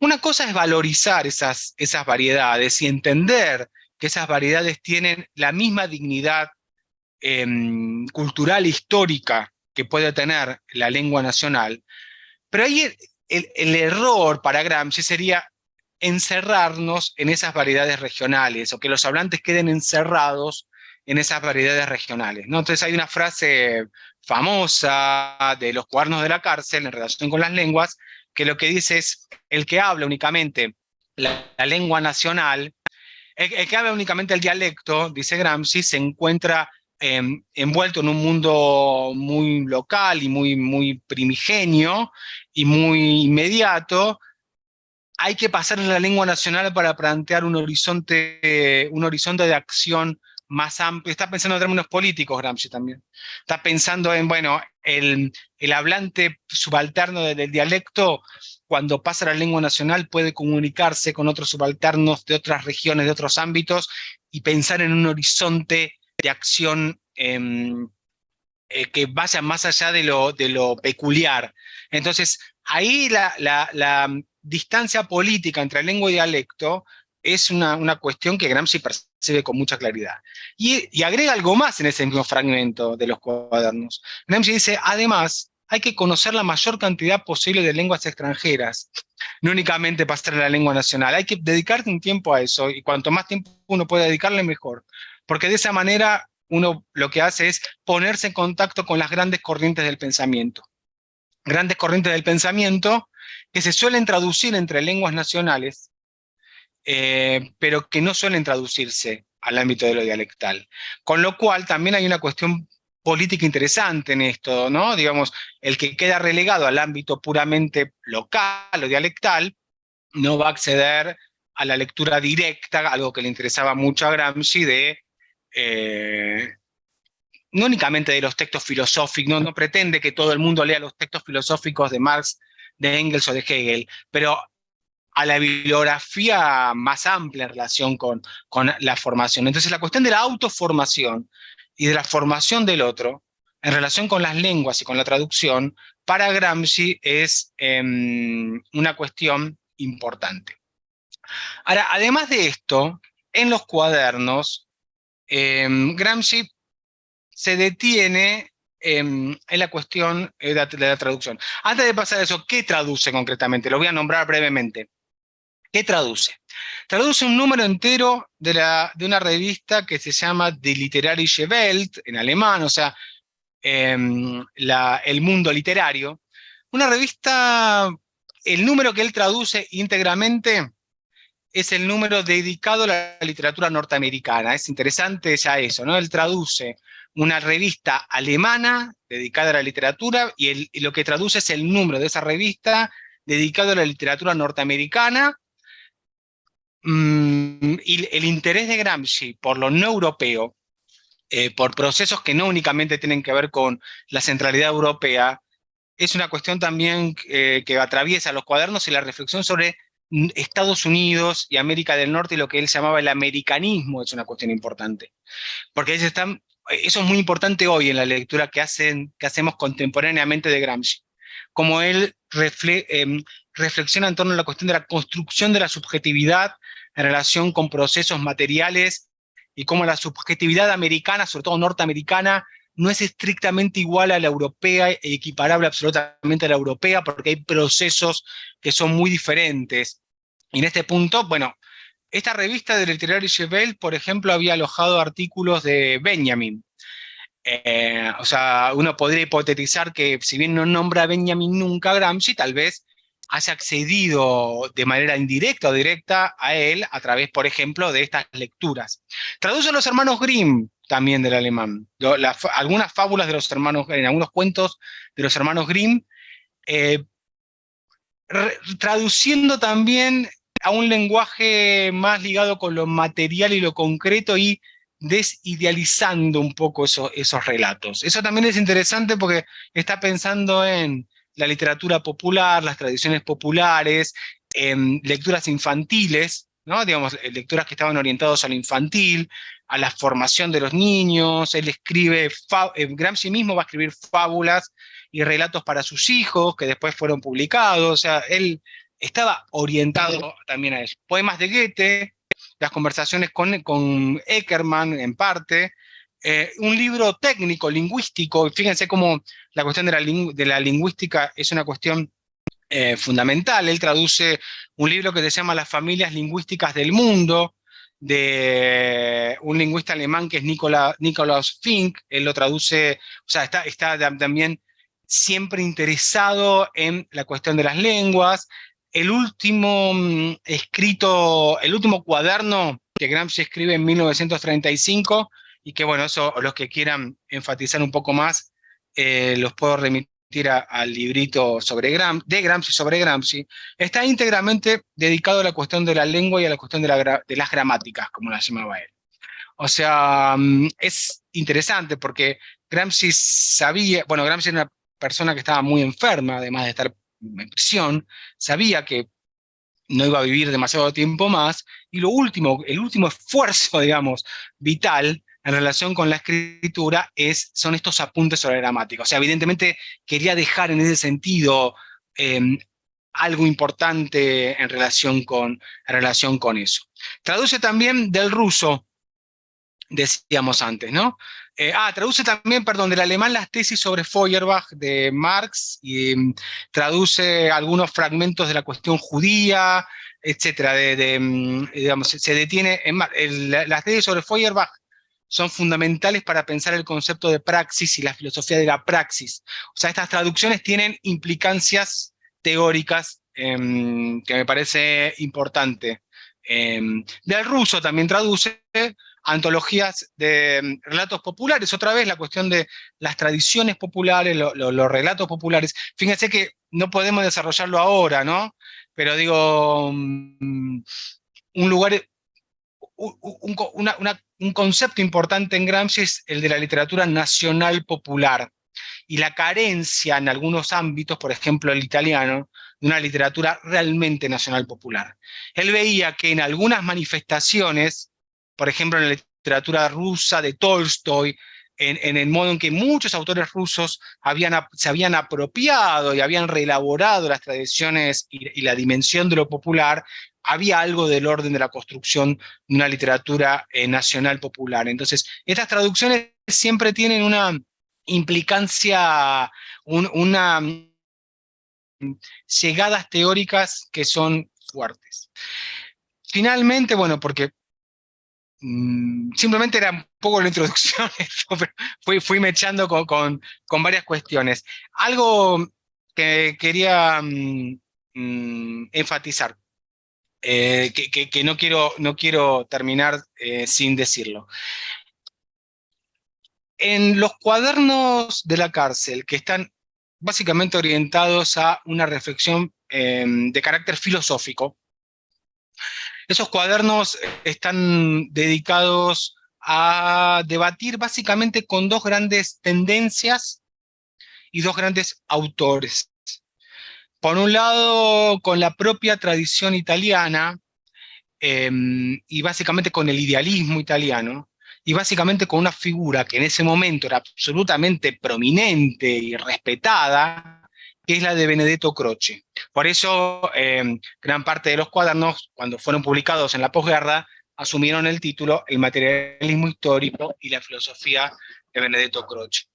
una cosa es valorizar esas, esas variedades y entender que esas variedades tienen la misma dignidad Em, cultural histórica que puede tener la lengua nacional, pero ahí el, error para Gramsci sería encerrarnos en esas variedades regionales, o que los hablantes queden encerrados en esas variedades regionales. Entonces hay una frase famosa de los cuadernos de la cárcel en relación con las lenguas, que lo que dice es, el que habla únicamente la, lengua nacional, el, el, que habla únicamente el dialecto, dice Gramsci, se encuentra Em, envuelto en un mundo muy local y muy, muy primigenio y muy inmediato, hay que pasar en la lengua nacional para plantear un horizonte, un horizonte de acción más amplio, está pensando en términos políticos Gramsci también. Está pensando en, bueno, el, el hablante subalterno del dialecto, cuando pasa a la lengua nacional, puede comunicarse con otros subalternos de otras regiones, de otros ámbitos, y pensar en un horizonte de acción em, eh, que vaya más allá de lo, peculiar. Entonces, ahí la, la, distancia política entre lengua y dialecto es una, cuestión que Gramsci percibe con mucha claridad. Y, y, agrega algo más en ese mismo fragmento de los cuadernos. Gramsci dice, además, hay que conocer la mayor cantidad posible de lenguas extranjeras, no únicamente pasar a la lengua nacional. Hay que dedicarte un tiempo a eso, y cuanto más tiempo uno puede dedicarle, mejor. Porque de esa manera uno lo que hace es ponerse en contacto con las grandes corrientes del pensamiento. Grandes corrientes del pensamiento que se suelen traducir entre lenguas nacionales, eh, pero que no suelen traducirse al ámbito de lo dialectal. Con lo cual también hay una cuestión política interesante en esto, ¿no? Digamos, el que queda relegado al ámbito puramente local o dialectal, no va a acceder a la lectura directa, algo que le interesaba mucho a Gramsci, de eh, no únicamente de los textos filosóficos, no, pretende que todo el mundo lea los textos filosóficos de Marx, de Engels o de Hegel, pero a la bibliografía más amplia en relación con, con la formación. Entonces la cuestión de la autoformación y de la formación del otro, en relación con las lenguas y con la traducción, para Gramsci es em, una cuestión importante. Ahora, además de esto, en los cuadernos, em, Gramsci se detiene em, en la cuestión de la, de la, traducción. Antes de pasar a eso, ¿qué traduce concretamente? Lo voy a nombrar brevemente. ¿Qué traduce? Traduce un número entero de, una revista que se llama Die Literarische Welt, en alemán, o sea, em, el mundo literario. Una revista, el número que él traduce íntegramente es el número dedicado a la literatura norteamericana. Es interesante ya eso, ¿no? Él traduce una revista alemana dedicada a la literatura y, lo que traduce es el número de esa revista dedicado a la literatura norteamericana Mm, y el interés de Gramsci por lo no europeo, eh, por procesos que no únicamente tienen que ver con la centralidad europea, es una cuestión también eh, que atraviesa los cuadernos y la reflexión sobre Estados Unidos y América del Norte y lo que él llamaba el americanismo es una cuestión importante. Porque eso es muy importante hoy en la lectura que, hacen, que hacemos contemporáneamente de Gramsci. Como él em, reflexiona en torno a la cuestión de la construcción de la subjetividad en relación con procesos materiales y cómo la subjetividad americana, sobre todo norteamericana, no es estrictamente igual a la europea equiparable absolutamente a la europea porque hay procesos que son muy diferentes. Y en este punto, bueno, esta revista de Literarische Welt, por ejemplo, había alojado artículos de Benjamin. Eh, o sea, uno podría hipotetizar que si bien no nombra a Benjamin nunca Gramsci, tal vez haya accedido de manera indirecta o directa a él a través, por ejemplo, de estas lecturas. Traduce los hermanos Grimm también del alemán, algunas fábulas de los hermanos Grimm, algunos cuentos de los hermanos Grimm, eh, traduciendo también a un lenguaje más ligado con lo material y lo concreto y desidealizando un poco esos relatos. Eso también es interesante porque está pensando en la literatura popular, las tradiciones populares, em, lecturas infantiles, ¿no? digamos, eh, lecturas que estaban orientadas al infantil, a la formación de los niños, él escribe, eh, Gramsci mismo va a escribir fábulas y relatos para sus hijos, que después fueron publicados, o sea, él estaba orientado también a eso. Poemas de Goethe, las conversaciones con, con Eckermann en parte, eh, un libro técnico, lingüístico, fíjense cómo la cuestión de la, de la lingüística es una cuestión eh, fundamental. Él traduce un libro que se llama Las familias lingüísticas del mundo, de un lingüista alemán que es Nicola, Nikolaus Fink, él lo traduce, o sea, está, está también siempre interesado en la cuestión de las lenguas. El último mm, escrito, el último cuaderno que Gramsci escribe en 1935 y que bueno, eso los que quieran enfatizar un poco más, eh, los puedo remitir al librito sobre Gram, de Gramsci sobre Gramsci, está íntegramente dedicado a la cuestión de la lengua y a la cuestión de, la, de las gramáticas, como las llamaba él. O sea, mm, es interesante porque Gramsci sabía, bueno, Gramsci era una persona que estaba muy enferma, además de estar en prisión, sabía que no iba a vivir demasiado tiempo más, y lo último, el último esfuerzo, digamos, vital en relación con la escritura es, son estos apuntes sobre gramática. O sea, evidentemente quería dejar en ese sentido em, algo importante en relación, con, relación con eso. Traduce también del ruso, decíamos antes, ¿no? Eh, ah, traduce también, perdón, del alemán las tesis sobre Feuerbach de Marx, y mm, traduce algunos fragmentos de la cuestión judía, etcétera, de, mm, digamos, se detiene en las tesis sobre Feuerbach son fundamentales para pensar el concepto de praxis y la filosofía de la praxis. O sea, estas traducciones tienen implicancias teóricas em, que me parece importante. Em, del ruso también traduce antologías de mm, relatos populares, otra vez la cuestión de las tradiciones populares, los relatos populares. Fíjense que no podemos desarrollarlo ahora, ¿no? Pero digo, mm, un lugar, un, concepto importante en Gramsci es el de la literatura nacional popular y la carencia en algunos ámbitos, por ejemplo el italiano, de una literatura realmente nacional popular. Él veía que en algunas manifestaciones por ejemplo, en la literatura rusa de Tolstoy, en, el modo en que muchos autores rusos se habían apropiado y habían reelaborado las tradiciones y, la dimensión de lo popular, había algo del orden de la construcción de una literatura eh, nacional popular. Entonces, estas traducciones siempre tienen una implicancia, una llegadas teóricas que son fuertes. Finalmente, bueno, porque Mm, simplemente era un poco la introducción, fui, fui mechando con, varias cuestiones. Algo que quería mm, mm, enfatizar, eh, que, no, quiero, no quiero terminar eh, sin decirlo. En los cuadernos de la cárcel, que están básicamente orientados a una reflexión em, de carácter filosófico, esos cuadernos están dedicados a debatir básicamente con dos grandes tendencias y dos grandes autores. Por un lado, con la propia tradición italiana, em, y básicamente con el idealismo italiano, y básicamente con una figura que en ese momento era absolutamente prominente y respetada, que es la de Benedetto Croce. Por eso, em, gran parte de los cuadernos, cuando fueron publicados en la posguerra, asumieron el título El materialismo histórico y la filosofía de Benedetto Croce.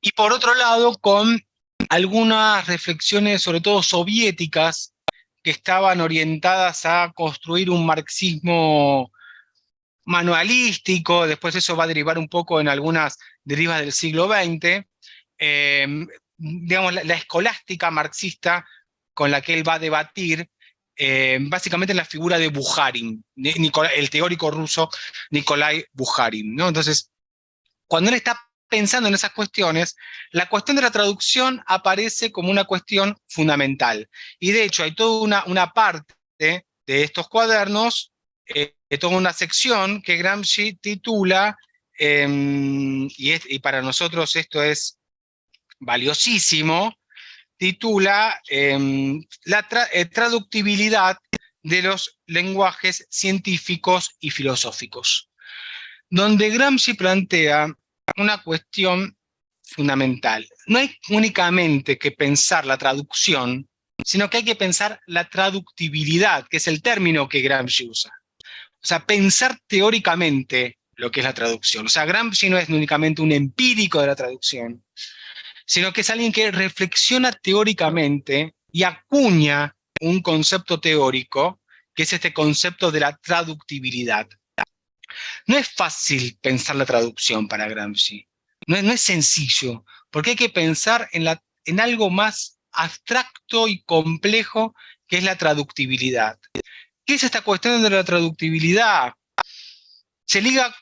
Y por otro lado, con algunas reflexiones, sobre todo soviéticas, que estaban orientadas a construir un marxismo manualístico, después eso va a derivar un poco en algunas derivas del siglo XX, digamos, la, escolástica marxista con la que él va a debatir, eh, básicamente en la figura de Bukharin, el teórico ruso Nikolai Bukharin. ¿no? Entonces, cuando él está pensando en esas cuestiones, la cuestión de la traducción aparece como una cuestión fundamental. Y de hecho hay toda una, parte de estos cuadernos, eh, toda una sección que Gramsci titula, em, y, y, para nosotros esto es valiosísimo, titula em, La eh, traductibilidad de los lenguajes científicos y filosóficos, donde Gramsci plantea una cuestión fundamental. No hay únicamente que pensar la traducción, sino que hay que pensar la traductibilidad, que es el término que Gramsci usa. O sea, pensar teóricamente lo que es la traducción. O sea, Gramsci no es únicamente un empírico de la traducción, sino que es alguien que reflexiona teóricamente y acuña un concepto teórico, que es este concepto de la traductibilidad. No es fácil pensar la traducción para Gramsci, no es, sencillo, porque hay que pensar en, algo más abstracto y complejo que es la traductibilidad. ¿Qué es esta cuestión de la traductibilidad? Se liga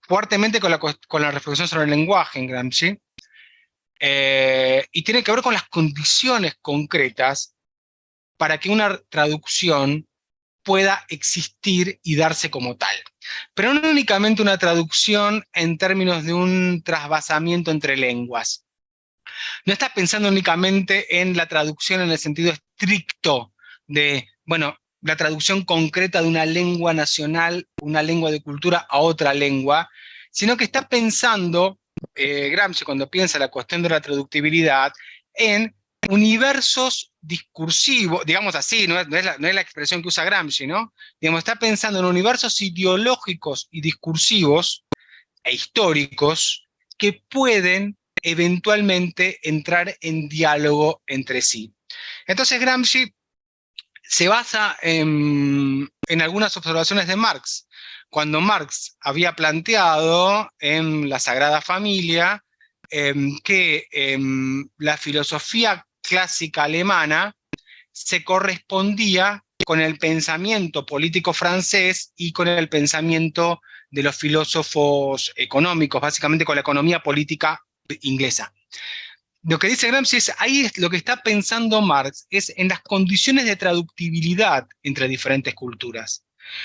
fuertemente con la, con la reflexión sobre el lenguaje en Gramsci, eh, y tiene que ver con las condiciones concretas para que una traducción pueda existir y darse como tal. Pero no únicamente una traducción en términos de un trasvasamiento entre lenguas. No está pensando únicamente en la traducción en el sentido estricto de, bueno, la traducción concreta de una lengua nacional, una lengua de cultura a otra lengua, sino que está pensando, eh, Gramsci cuando piensa la cuestión de la traductibilidad, en universos discursivos, digamos así, no es, la, expresión que usa Gramsci, ¿no? Digamos, está pensando en universos ideológicos y discursivos e históricos que pueden eventualmente entrar en diálogo entre sí. Entonces Gramsci se basa en, algunas observaciones de Marx. Cuando Marx había planteado en la Sagrada Familia em, que em, la filosofía clásica alemana se correspondía con el pensamiento político francés y con el pensamiento de los filósofos económicos, básicamente con la economía política inglesa. Lo que dice Gramsci es, ahí es lo que está pensando Marx, es en las condiciones de traductibilidad entre diferentes culturas.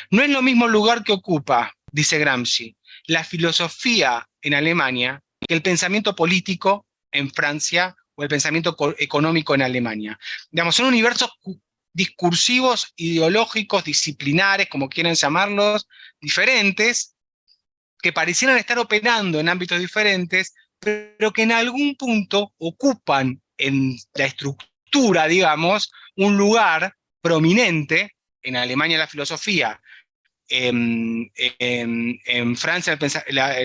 No es lo mismo lugar que ocupa, dice Gramsci, la filosofía en Alemania que el pensamiento político en Francia o el pensamiento económico en Alemania. Digamos, son universos discursivos, ideológicos, disciplinares, como quieran llamarlos, diferentes, que parecieran estar operando en ámbitos diferentes, pero que en algún punto ocupan en la estructura, digamos, un lugar prominente, en Alemania la filosofía, en, Francia la,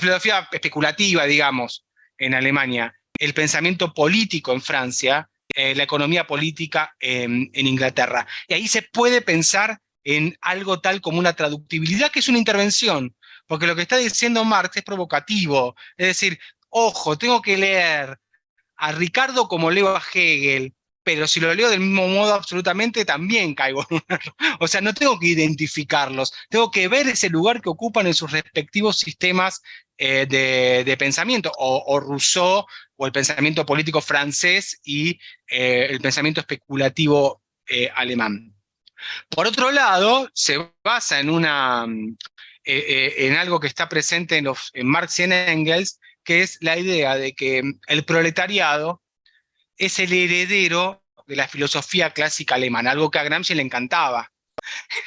filosofía especulativa, digamos, en Alemania, el pensamiento político en Francia, eh, la economía política en, Inglaterra. Y ahí se puede pensar en algo tal como una traductibilidad, que es una intervención, porque lo que está diciendo Marx es provocativo, es decir, ojo, tengo que leer a Ricardo como leo a Hegel, pero si lo leo del mismo modo absolutamente también caigo en un error. O sea, no tengo que identificarlos, tengo que ver ese lugar que ocupan en sus respectivos sistemas eh, de, pensamiento, o, Rousseau, o el pensamiento político francés y eh, el pensamiento especulativo eh, alemán. Por otro lado, se basa en, una, en algo que está presente en, Marx y en Engels, que es la idea de que el proletariado es el heredero de la filosofía clásica alemana, algo que a Gramsci le encantaba.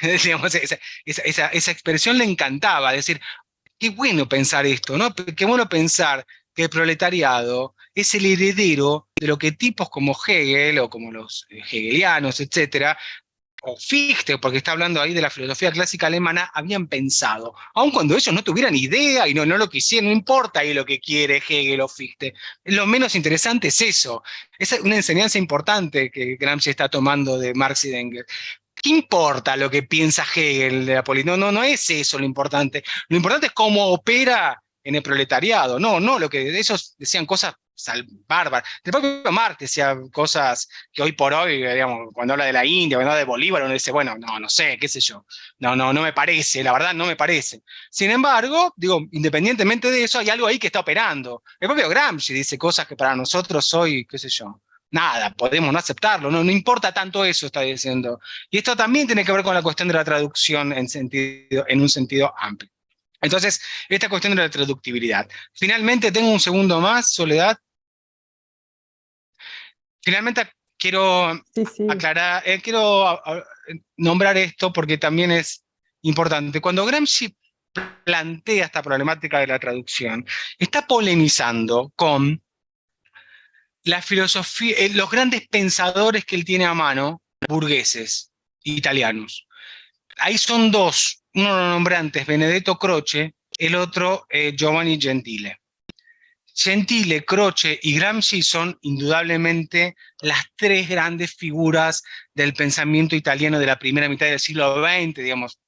esa, expresión le encantaba, decir, qué bueno pensar esto, ¿no? Qué bueno pensar que el proletariado es el heredero de lo que tipos como Hegel o como los hegelianos, etcétera, o Fichte, porque está hablando ahí de la filosofía clásica alemana, habían pensado, aun cuando ellos no tuvieran idea y no, no lo quisieran, no importa ahí lo que quiere Hegel o Fichte, lo menos interesante es eso, es una enseñanza importante que Gramsci está tomando de Marx y Engels. ¿Qué importa lo que piensa Hegel de la política? No, no, no es eso lo importante, lo importante es cómo opera en el proletariado, no, no, lo que ellos decían cosas bárbaro. El propio Marx decía cosas que hoy por hoy, digamos, cuando habla de la India, cuando habla de Bolívar, uno dice, bueno, no, no sé, qué sé yo. No, no, no me parece, la verdad no me parece. Sin embargo, digo, independientemente de eso, hay algo ahí que está operando. El propio Gramsci dice cosas que para nosotros hoy, qué sé yo, nada, podemos no aceptarlo, no, no importa tanto eso, está diciendo. Y esto también tiene que ver con la cuestión de la traducción en, sentido, en un sentido amplio. Entonces, esta cuestión de la traductibilidad. Finalmente, tengo un segundo más, Soledad. Finalmente, quiero aclarar, eh, quiero nombrar esto porque también es importante. Cuando Gramsci plantea esta problemática de la traducción, está polemizando con la filosofía, eh, los grandes pensadores que él tiene a mano, burgueses, italianos. Ahí son dos, uno lo nombré antes, Benedetto Croce, el otro eh, Giovanni Gentile. Gentile, Croce y Gramsci son indudablemente las tres grandes figuras del pensamiento italiano de la primera mitad del siglo XX, digamos,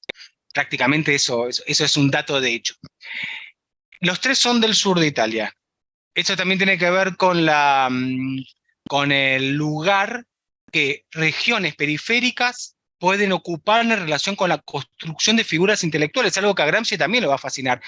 prácticamente eso, eso, es un dato de hecho. Los tres son del sur de Italia. Eso también tiene que ver con, la, mm, con el lugar que regiones periféricas pueden ocupar en relación con la construcción de figuras intelectuales, algo que a Gramsci también le va a fascinar.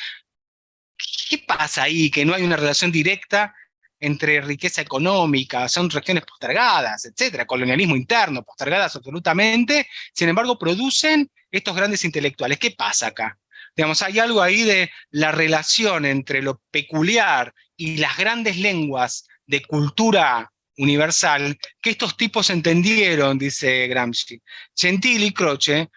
¿Qué pasa ahí? Que no hay una relación directa entre riqueza económica, son regiones postergadas, etcétera, colonialismo interno, postergadas absolutamente, sin embargo producen estos grandes intelectuales. ¿Qué pasa acá? Digamos, hay algo ahí de la relación entre lo peculiar y las grandes lenguas de cultura universal que estos tipos entendieron, dice Gramsci. Gentili y Croce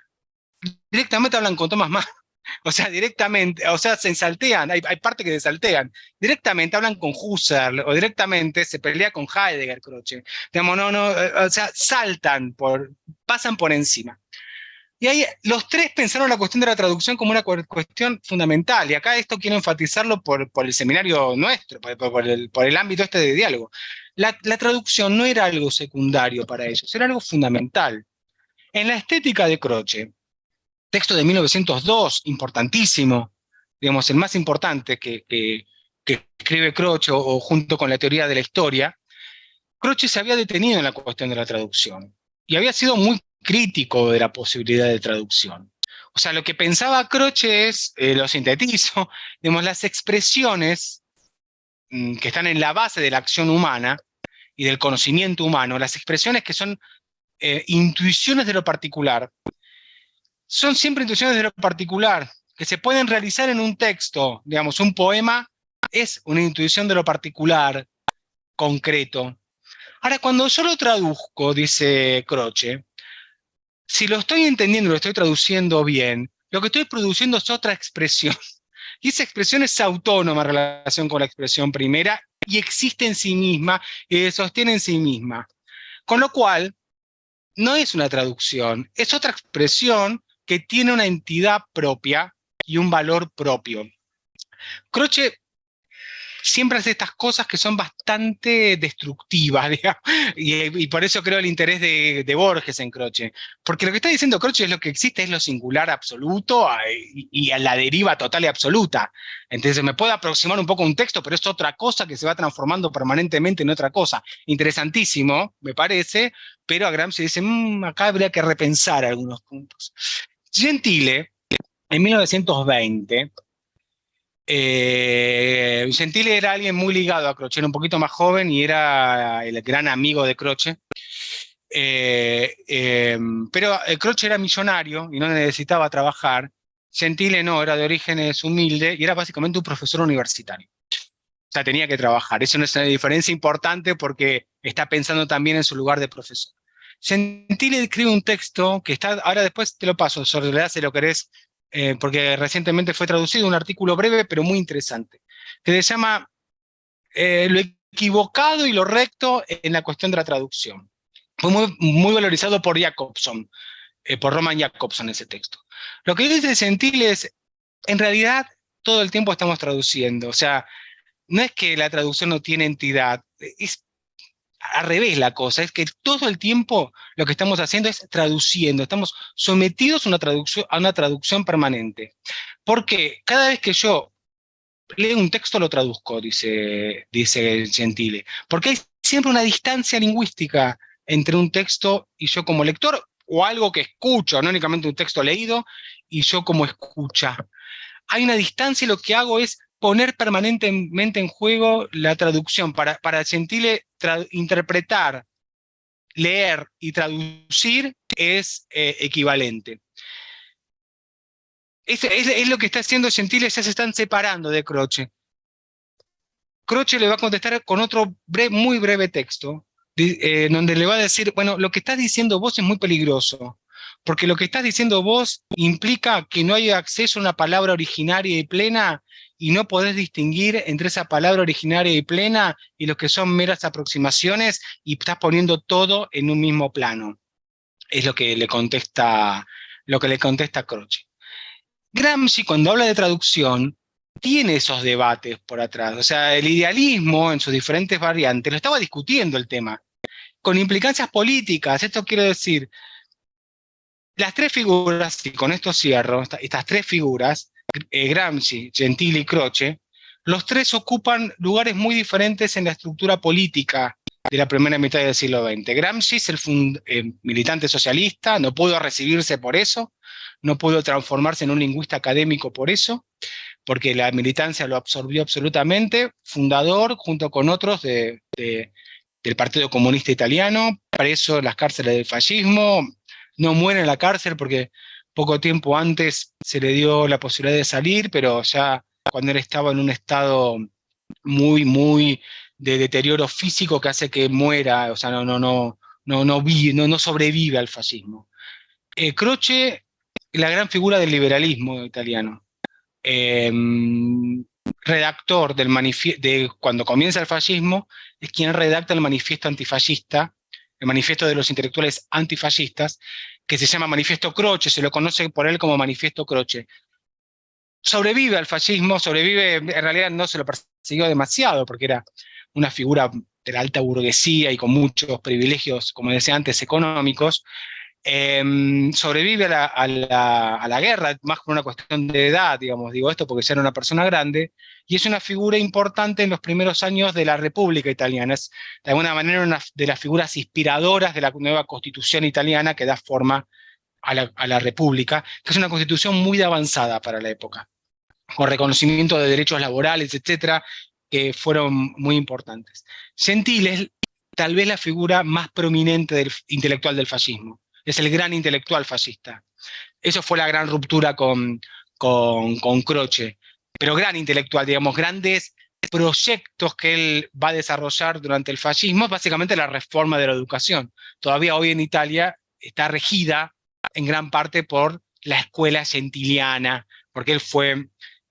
directamente hablan con Thomas Mann o sea, directamente, o sea, se ensaltean, hay, hay partes que se saltean. Directamente hablan con Husserl, o directamente se pelea con Heidegger, Croce. Digamos, no, no, eh, o sea, saltan, por, pasan por encima. Y ahí los tres pensaron la cuestión de la traducción como una cuestión fundamental, y acá esto quiero enfatizarlo por, por el seminario nuestro, por, el, por, el, ámbito este de diálogo. La, traducción no era algo secundario para ellos, era algo fundamental. En la estética de Croce, texto de 1902, importantísimo, digamos, el más importante que, que, escribe Croce, o, junto con la teoría de la historia, Croce se había detenido en la cuestión de la traducción, y había sido muy crítico de la posibilidad de traducción. O sea, lo que pensaba Croce es, eh, lo sintetizo, digamos, las expresiones que están en la base de la acción humana y del conocimiento humano, las expresiones que son eh, intuiciones de lo particular, son siempre intuiciones de lo particular, que se pueden realizar en un texto, digamos, un poema es una intuición de lo particular, concreto. Ahora, cuando yo lo traduzco, dice Croce, si lo estoy entendiendo, lo estoy traduciendo bien, lo que estoy produciendo es otra expresión. Y esa expresión es autónoma en relación con la expresión primera y existe en sí misma y sostiene en sí misma. Con lo cual, no es una traducción, es otra expresión que tiene una entidad propia y un valor propio. Croce siempre hace estas cosas que son bastante destructivas, y, por eso creo el interés de, Borges en Croce. Porque lo que está diciendo Croce es lo que existe, es lo singular absoluto y, a la deriva total y absoluta. Entonces me puede aproximar un poco un texto, pero es otra cosa que se va transformando permanentemente en otra cosa. Interesantísimo, me parece, pero a Gramsci dice, mm, acá habría que repensar algunos puntos. Gentile, en 1920, eh, Gentile era alguien muy ligado a Croce, era un poquito más joven y era el gran amigo de Croce. Eh, em, pero eh, Croce era millonario y no necesitaba trabajar. Gentile no, era de orígenes humildes y era básicamente un profesor universitario. O sea, tenía que trabajar. Eso es una diferencia importante porque está pensando también en su lugar de profesor. Gentile escribe un texto que está, ahora después te lo paso, si lo querés, eh, porque recientemente fue traducido, un artículo breve pero muy interesante, que se llama eh, Lo equivocado y lo recto en la cuestión de la traducción. Fue muy, valorizado por Jacobson, eh, por Roman Jacobson ese texto. Lo que dice Gentile es, en realidad, todo el tiempo estamos traduciendo, o sea, no es que la traducción no tiene entidad, es al revés la cosa, es que todo el tiempo lo que estamos haciendo es traduciendo, estamos sometidos a una traducción, a una traducción permanente. Porque cada vez que yo leo un texto lo traduzco, dice, dice Gentile, porque hay siempre una distancia lingüística entre un texto y yo como lector, o algo que escucho, no únicamente un texto leído, y yo como escucha. Hay una distancia y lo que hago es poner permanentemente en juego la traducción. Para, para Gentile, interpretar, leer y traducir es eh, equivalente. Es, lo que está haciendo Gentile, ya se están separando de Croce. Croce le va a contestar con otro muy breve texto, eh, donde le va a decir, bueno, lo que estás diciendo vos es muy peligroso, porque lo que estás diciendo vos implica que no hay acceso a una palabra originaria y plena y no podés distinguir entre esa palabra originaria y plena y lo que son meras aproximaciones y estás poniendo todo en un mismo plano. Es lo que le contesta, lo que le contesta Croce. Gramsci cuando habla de traducción tiene esos debates por atrás. O sea, el idealismo en sus diferentes variantes lo estaba discutiendo el tema, con implicancias políticas. Esto quiero decir, las tres figuras, y con esto cierro, estas tres figuras, Gramsci, Gentili y Croce, los tres ocupan lugares muy diferentes en la estructura política de la primera mitad del siglo XX. Gramsci es el eh, militante socialista, no pudo recibirse por eso, no pudo transformarse en un lingüista académico por eso, porque la militancia lo absorbió absolutamente, fundador junto con otros de, del Partido Comunista Italiano, preso en las cárceles del fascismo, no muere en la cárcel porque poco tiempo antes se le dio la posibilidad de salir, pero ya cuando él estaba en un estado muy, muy de deterioro físico que hace que muera, o sea, no, no, no, no, no, no, no sobrevive al fascismo. Eh, Croce, la gran figura del liberalismo italiano. Em, redactor del de cuando comienza el fascismo, es quien redacta el manifiesto antifascista, el manifiesto de los intelectuales antifascistas, que se llama Manifiesto Croce, se lo conoce por él como Manifiesto Croce. Sobrevive al fascismo, sobrevive, en realidad no se lo persiguió demasiado, porque era una figura de la alta burguesía y con muchos privilegios, como decía antes, económicos, em, sobrevive a la, guerra, más por una cuestión de edad, digamos, digo esto porque ya era una persona grande, y es una figura importante en los primeros años de la República Italiana, es de alguna manera una de las figuras inspiradoras de la nueva constitución italiana que da forma a la, República, que es una constitución muy avanzada para la época con reconocimiento de derechos laborales, etcétera, que fueron muy importantes. Gentile es tal vez la figura más prominente del intelectual del fascismo. Es el gran intelectual fascista. Eso fue la gran ruptura con, con, con Croce. Pero gran intelectual, digamos, grandes proyectos que él va a desarrollar durante el fascismo, básicamente la reforma de la educación. Todavía hoy en Italia está regida en gran parte por la escuela gentiliana, porque él fue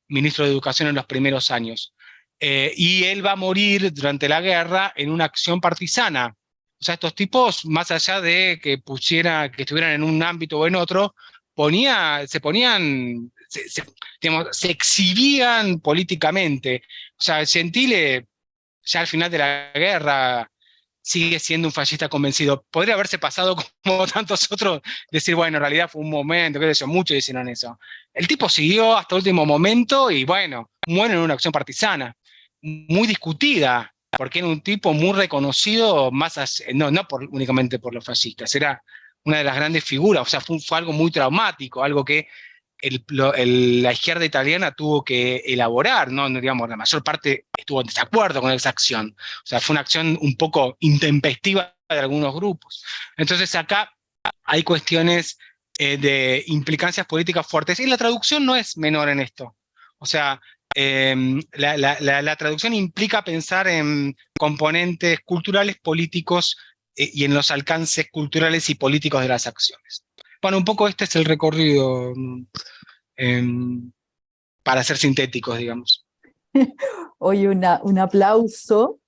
ministro de Educación en los primeros años. Eh, y él va a morir durante la guerra en una acción partisana. O sea, estos tipos, más allá de que pusiera, que estuvieran en un ámbito o en otro, ponía, se ponían, se, se exhibían políticamente. O sea, Gentile, ya al final de la guerra, sigue siendo un fascista convencido. Podría haberse pasado como tantos otros, decir, bueno, en realidad fue un momento, qué sé yo, muchos hicieron eso. El tipo siguió hasta el último momento y bueno, muere en una acción partisana muy discutida, porque era un tipo muy reconocido, más no, no por, únicamente por los fascistas, era una de las grandes figuras, o sea, fue, algo muy traumático, algo que la izquierda italiana tuvo que elaborar, ¿no? digamos, la mayor parte estuvo en desacuerdo con esa acción, o sea, fue una acción un poco intempestiva de algunos grupos. Entonces acá hay cuestiones eh, de implicancias políticas fuertes, y la traducción no es menor en esto. O sea, Em, la, traducción implica pensar en componentes culturales, políticos eh, y en los alcances culturales y políticos de las acciones. Bueno, un poco este es el recorrido em, para ser sintéticos, digamos. Oye, una, un aplauso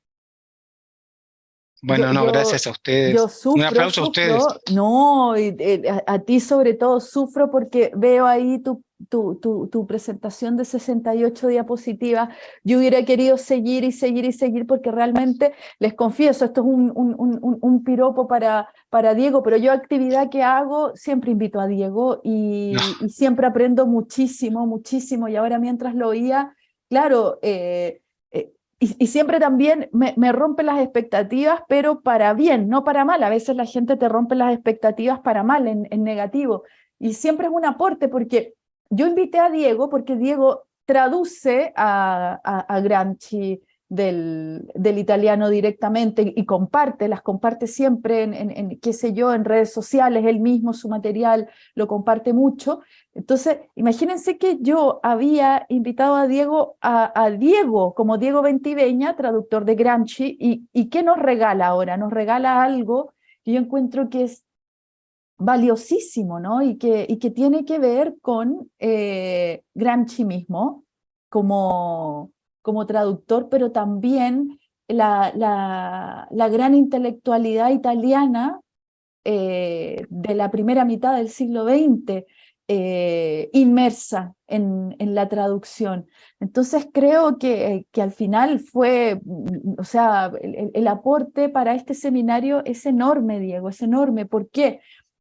bueno, no, gracias a ustedes. Yo sufro, Un aplauso a ustedes. No, eh, a, ti sobre todo sufro porque veo ahí tu, tu, tu, presentación de 68 diapositivas. Yo hubiera querido seguir y seguir y seguir porque realmente, les confieso, esto es un, un, un, un piropo para, para Diego, pero yo actividad que hago siempre invito a Diego y, y siempre aprendo muchísimo, muchísimo. Y ahora mientras lo oía, claro, eh, y, siempre también me, rompe las expectativas, pero para bien, no para mal. A veces la gente te rompe las expectativas para mal, en, negativo. Y siempre es un aporte, porque yo invité a Diego, porque Diego traduce a, a Gramsci, del, italiano directamente y comparte, las comparte siempre en, en, qué sé yo, en redes sociales, él mismo su material lo comparte mucho. Entonces, imagínense que yo había invitado a Diego, a, Diego como Diego Ventiveña, traductor de Gramsci, y, y ¿qué nos regala ahora? Nos regala algo que yo encuentro que es valiosísimo, ¿no? Y que, y que tiene que ver con eh, Gramsci mismo, como como traductor, pero también la, la, gran intelectualidad italiana eh, de la primera mitad del siglo XX, eh, inmersa en, en, la traducción. Entonces creo que, que, al final fue, o sea, el, el, aporte para este seminario es enorme, Diego, es enorme. ¿Por qué?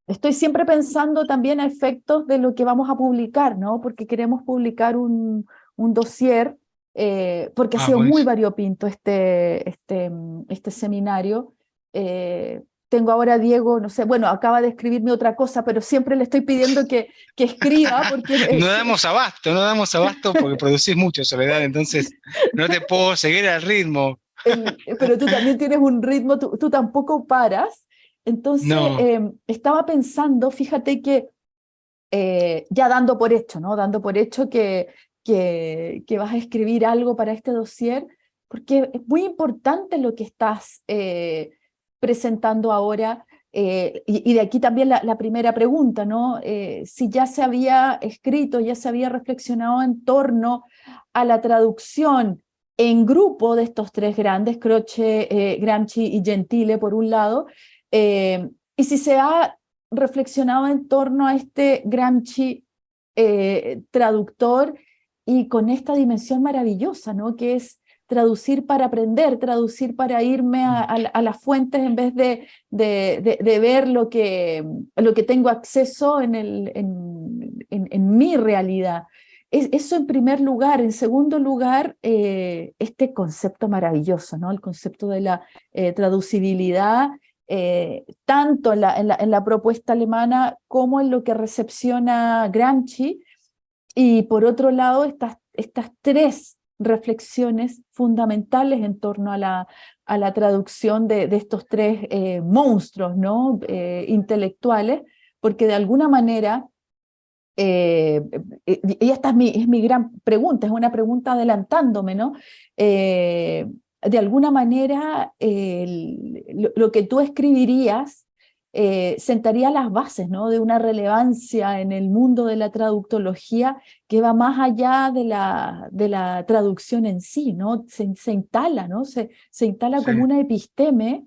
Estoy siempre pensando también a efectos de lo que vamos a publicar, ¿no? Porque queremos publicar un, un dossier eh, porque ha ah, sido muy variopinto este, este, este seminario. Eh, tengo ahora a Diego, no sé, bueno, acaba de escribirme otra cosa, pero siempre le estoy pidiendo que, que escriba. Porque, no damos abasto, no damos abasto porque producís mucho, Soledad, entonces no te puedo seguir al ritmo. pero tú también tienes un ritmo, tú, tú tampoco paras. Entonces, em, estaba pensando, fíjate que eh, ya dando por hecho, ¿no? Dando por hecho que, que, que, vas a escribir algo para este dossier, porque es muy importante lo que estás eh, presentando ahora, eh, y, de aquí también la, primera pregunta, ¿no? si ya se había escrito, ya se había reflexionado en torno a la traducción en grupo de estos tres grandes, Croce, Gramsci y Gentile por un lado, y si se ha reflexionado en torno a este Gramsci eh, traductor y con esta dimensión maravillosa, ¿no? que es traducir para aprender, traducir para irme a, las fuentes en vez de, de, ver lo que, lo que tengo acceso en, el, en, en, mi realidad. eso en primer lugar. En segundo lugar, eh, este concepto maravilloso, ¿no? el concepto de la eh, traducibilidad eh, tanto en la, propuesta alemana como en lo que recepciona Gramsci, y por otro lado estas, estas tres reflexiones fundamentales en torno a la, a la traducción de, estos tres eh, monstruos ¿no? Eh, intelectuales, porque de alguna manera, y esta es mi, es mi gran pregunta, es una pregunta adelantándome, ¿no? De alguna manera lo, que tú escribirías eh, sentaría las bases ¿no? de una relevancia en el mundo de la traductología que va más allá de la, de la traducción en sí, ¿no? se, instala, ¿no? se, se instala como una episteme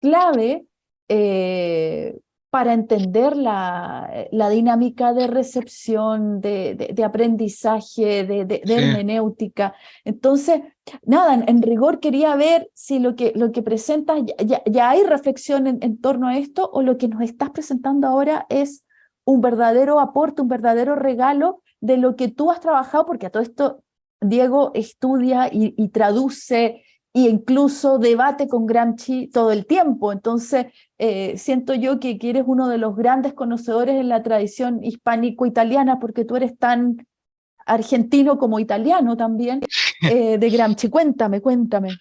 clave eh, para entender la, la, dinámica de recepción, de, de, aprendizaje, de, de hermenéutica. Entonces, nada, en, rigor quería ver si lo que, lo que presentas, ya, hay reflexión en, torno a esto o lo que nos estás presentando ahora es un verdadero aporte, un verdadero regalo de lo que tú has trabajado, porque a todo esto Diego estudia y, traduce e incluso debate con Gramsci todo el tiempo. Entonces, eh, siento yo que, eres uno de los grandes conocedores en la tradición hispánico-italiana, porque tú eres tan argentino como italiano también, eh, de Gramsci. Cuéntame, cuéntame.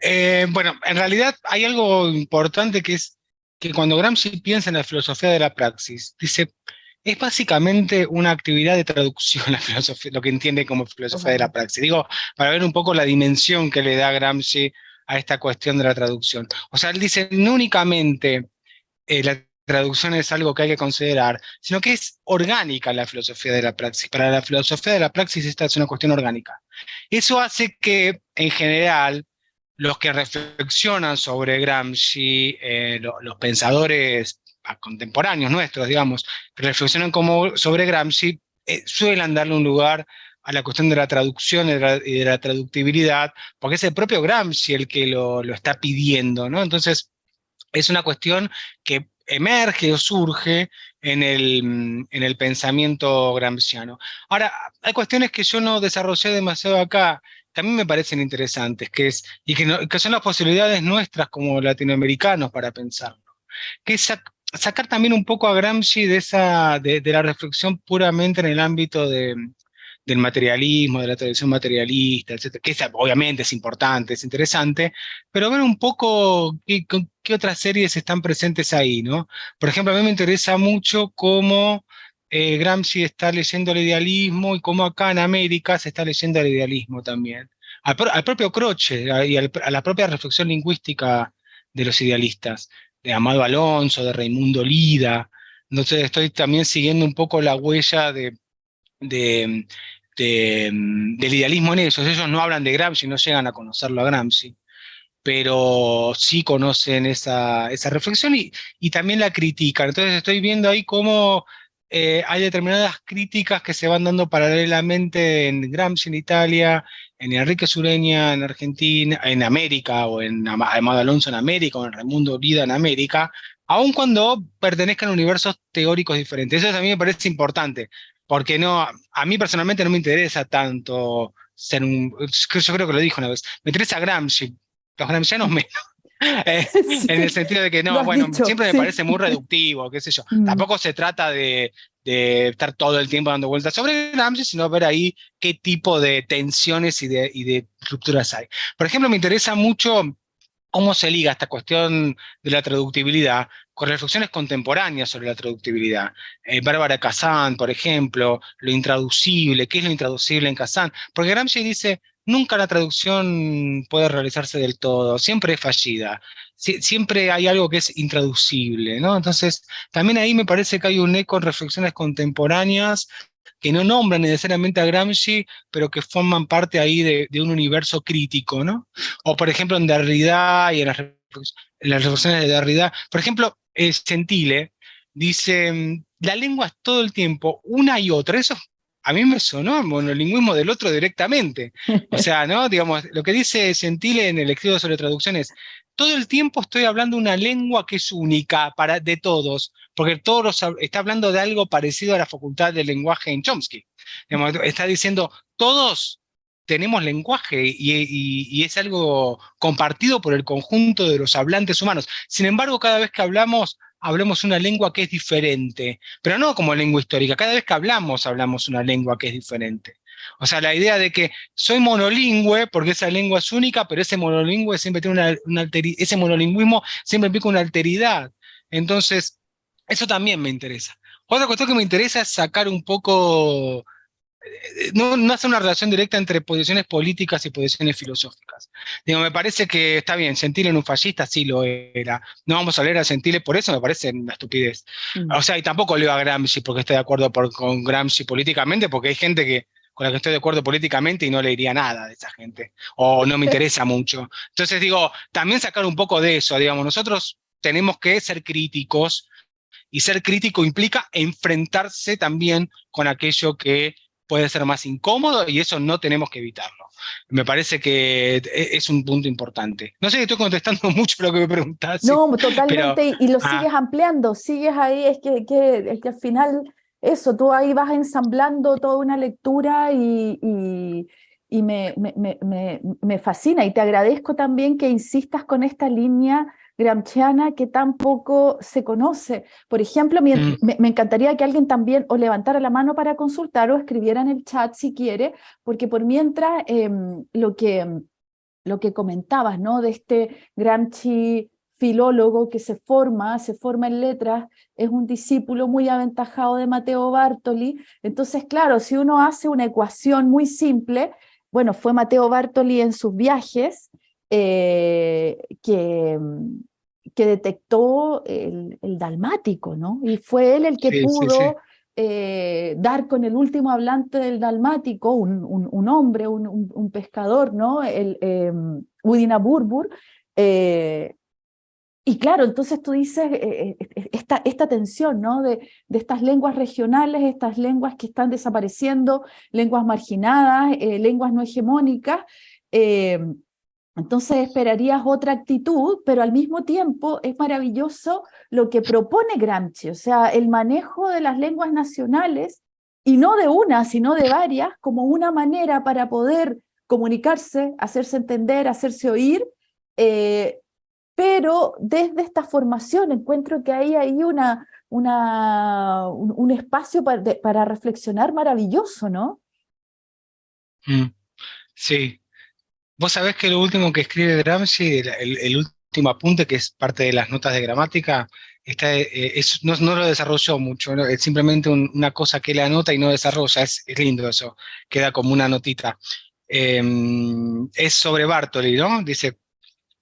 Eh, bueno, en realidad hay algo importante que es que cuando Gramsci piensa en la filosofía de la praxis, dice, es básicamente una actividad de traducción la filosofía, lo que entiende como filosofía de la praxis. Digo, para ver un poco la dimensión que le da Gramsci a esta cuestión de la traducción. O sea, él dice, no únicamente eh, la traducción es algo que hay que considerar, sino que es orgánica la filosofía de la praxis. Para la filosofía de la praxis esta es una cuestión orgánica. Eso hace que, en general, los que reflexionan sobre Gramsci, eh, los pensadores contemporáneos nuestros, digamos, que reflexionan como sobre Gramsci, eh, suelen darle un lugar a la cuestión de la traducción y de la, traductibilidad, porque es el propio Gramsci el que lo, lo, está pidiendo, ¿no? Entonces, es una cuestión que emerge o surge en el, en el pensamiento gramsciano. Ahora, hay cuestiones que yo no desarrollé demasiado acá, que a mí me parecen interesantes, que, es, y que, que son las posibilidades nuestras como latinoamericanos para pensarlo, que es sacar también un poco a Gramsci de, esa, de, la reflexión puramente en el ámbito de, del materialismo, de la tradición materialista, etc. Que obviamente es importante, es interesante, pero ver un poco qué, qué, otras series están presentes ahí, ¿no? Por ejemplo, a mí me interesa mucho cómo eh, Gramsci está leyendo el idealismo y cómo acá en América se está leyendo el idealismo también. Al, propio Croce y a la propia reflexión lingüística de los idealistas de Amado Alonso, de Raimundo Lida. Entonces estoy también siguiendo un poco la huella de, del idealismo en ellos. Ellos no hablan de Gramsci, no llegan a conocerlo a Gramsci, pero sí conocen esa, esa reflexión y, y también la critican. Entonces estoy viendo ahí cómo eh, hay determinadas críticas que se van dando paralelamente en Gramsci en Italia, en Enrique Sureña en Argentina, en América, o en Amado Alonso en América, o en Raimundo Vida en América, aun cuando pertenezcan a universos teóricos diferentes. Eso mí me parece importante, porque no, a mí personalmente no me interesa tanto ser un, yo creo que lo dijo una vez, me interesa Gramsci, los gramscianos menos. Eh, en el sentido de que no, bueno, siempre me parece muy reductivo, qué sé yo. Mm. Tampoco se trata de, de, estar todo el tiempo dando vueltas sobre Gramsci, sino ver ahí qué tipo de tensiones y de, y de rupturas hay. Por ejemplo, me interesa mucho cómo se liga esta cuestión de la traductibilidad con reflexiones contemporáneas sobre la traductibilidad. Eh, Bárbara Kazan, por ejemplo, lo intraducible, ¿qué es lo intraducible en Kazan? Porque Gramsci dice, nunca la traducción puede realizarse del todo, siempre es fallida, siempre hay algo que es intraducible, ¿no? Entonces, también ahí me parece que hay un eco en reflexiones contemporáneas que no nombran necesariamente a Gramsci, pero que forman parte ahí de, un universo crítico, ¿no? O por ejemplo en Derrida y en las, reflexiones de Derrida, por ejemplo, Gentile dice, mm, la lengua es todo el tiempo una y otra, eso a mí me sonó el monolingüismo del otro directamente. O sea, ¿no? Digamos, lo que dice Gentile en el escrito sobre traducciones, todo el tiempo estoy hablando una lengua que es única para, de todos, porque todos está hablando de algo parecido a la facultad del lenguaje en Chomsky. está diciendo, todos tenemos lenguaje y, es algo compartido por el conjunto de los hablantes humanos. Sin embargo, cada vez que hablamos, hablamos una lengua que es diferente, pero no como lengua histórica, cada vez que hablamos, hablamos una lengua que es diferente. O sea, la idea de que soy monolingüe porque esa lengua es única, pero ese monolingüe siempre tiene una, ese monolingüismo siempre implica una alteridad. Entonces, eso también me interesa. Otra cuestión que me interesa es sacar un poco no, no hace una relación directa entre posiciones políticas y posiciones filosóficas. Digo, me parece que está bien, Gentile en un fascista sí lo era. No vamos a leer a Gentile por eso, me parece una estupidez. Mm. O sea, y tampoco leo a Gramsci porque estoy de acuerdo con Gramsci políticamente, porque hay gente que, con la que estoy de acuerdo políticamente y no leería nada de esa gente, o no me interesa mucho. Entonces digo, también sacar un poco de eso, digamos, nosotros tenemos que ser críticos, y ser crítico implica enfrentarse también con aquello que puede ser más incómodo y eso no tenemos que evitarlo. Me parece que e, es un punto importante. No sé si estoy contestando mucho lo que me preguntaste. No, totalmente, y lo ah. sigues ampliando, sigues ahí, es que, que, que al final eso, tú ahí vas ensamblando toda una lectura y, y, me, me, me, me, fascina y te agradezco también que insistas con esta línea gramsciana que tampoco se conoce. Por ejemplo, mm. me, encantaría que alguien también o levantara la mano para consultar o escribiera en el chat si quiere, porque por mientras em, lo, que, lo que comentabas, ¿no? De este Gramsci filólogo que se forma, se forma en letras, es un discípulo muy aventajado de Mateo Bartoli. Entonces, claro, si uno hace una ecuación muy simple, bueno, fue Mateo Bartoli en sus viajes eh, que, que detectó el, dalmático, ¿no? Y fue él el que pudo eh, dar con el último hablante del dalmático, un, un, hombre, un, un, pescador, ¿no? El eh, Udina Burbur. Y claro, entonces tú dices esta, esta tensión ¿no? de, de, estas lenguas regionales, estas lenguas que están desapareciendo, lenguas marginadas, lenguas no hegemónicas, entonces esperarías otra actitud, pero al mismo tiempo es maravilloso lo que propone Gramsci, o sea, el manejo de las lenguas nacionales, y no de una, sino de varias, como una manera para poder comunicarse, hacerse entender, hacerse oír, eh, pero desde esta formación encuentro que hay ahí una, un, espacio para, para, reflexionar maravilloso, ¿no? Mm, sí, Vos sabés que lo último que escribe Gramsci, el, último apunte, que es parte de las notas de gramática, está, eh, no, lo desarrolló mucho, es simplemente una cosa que él anota y no desarrolla, es, lindo eso, queda como una notita. Em, es sobre Bartoli, ¿no? Dice,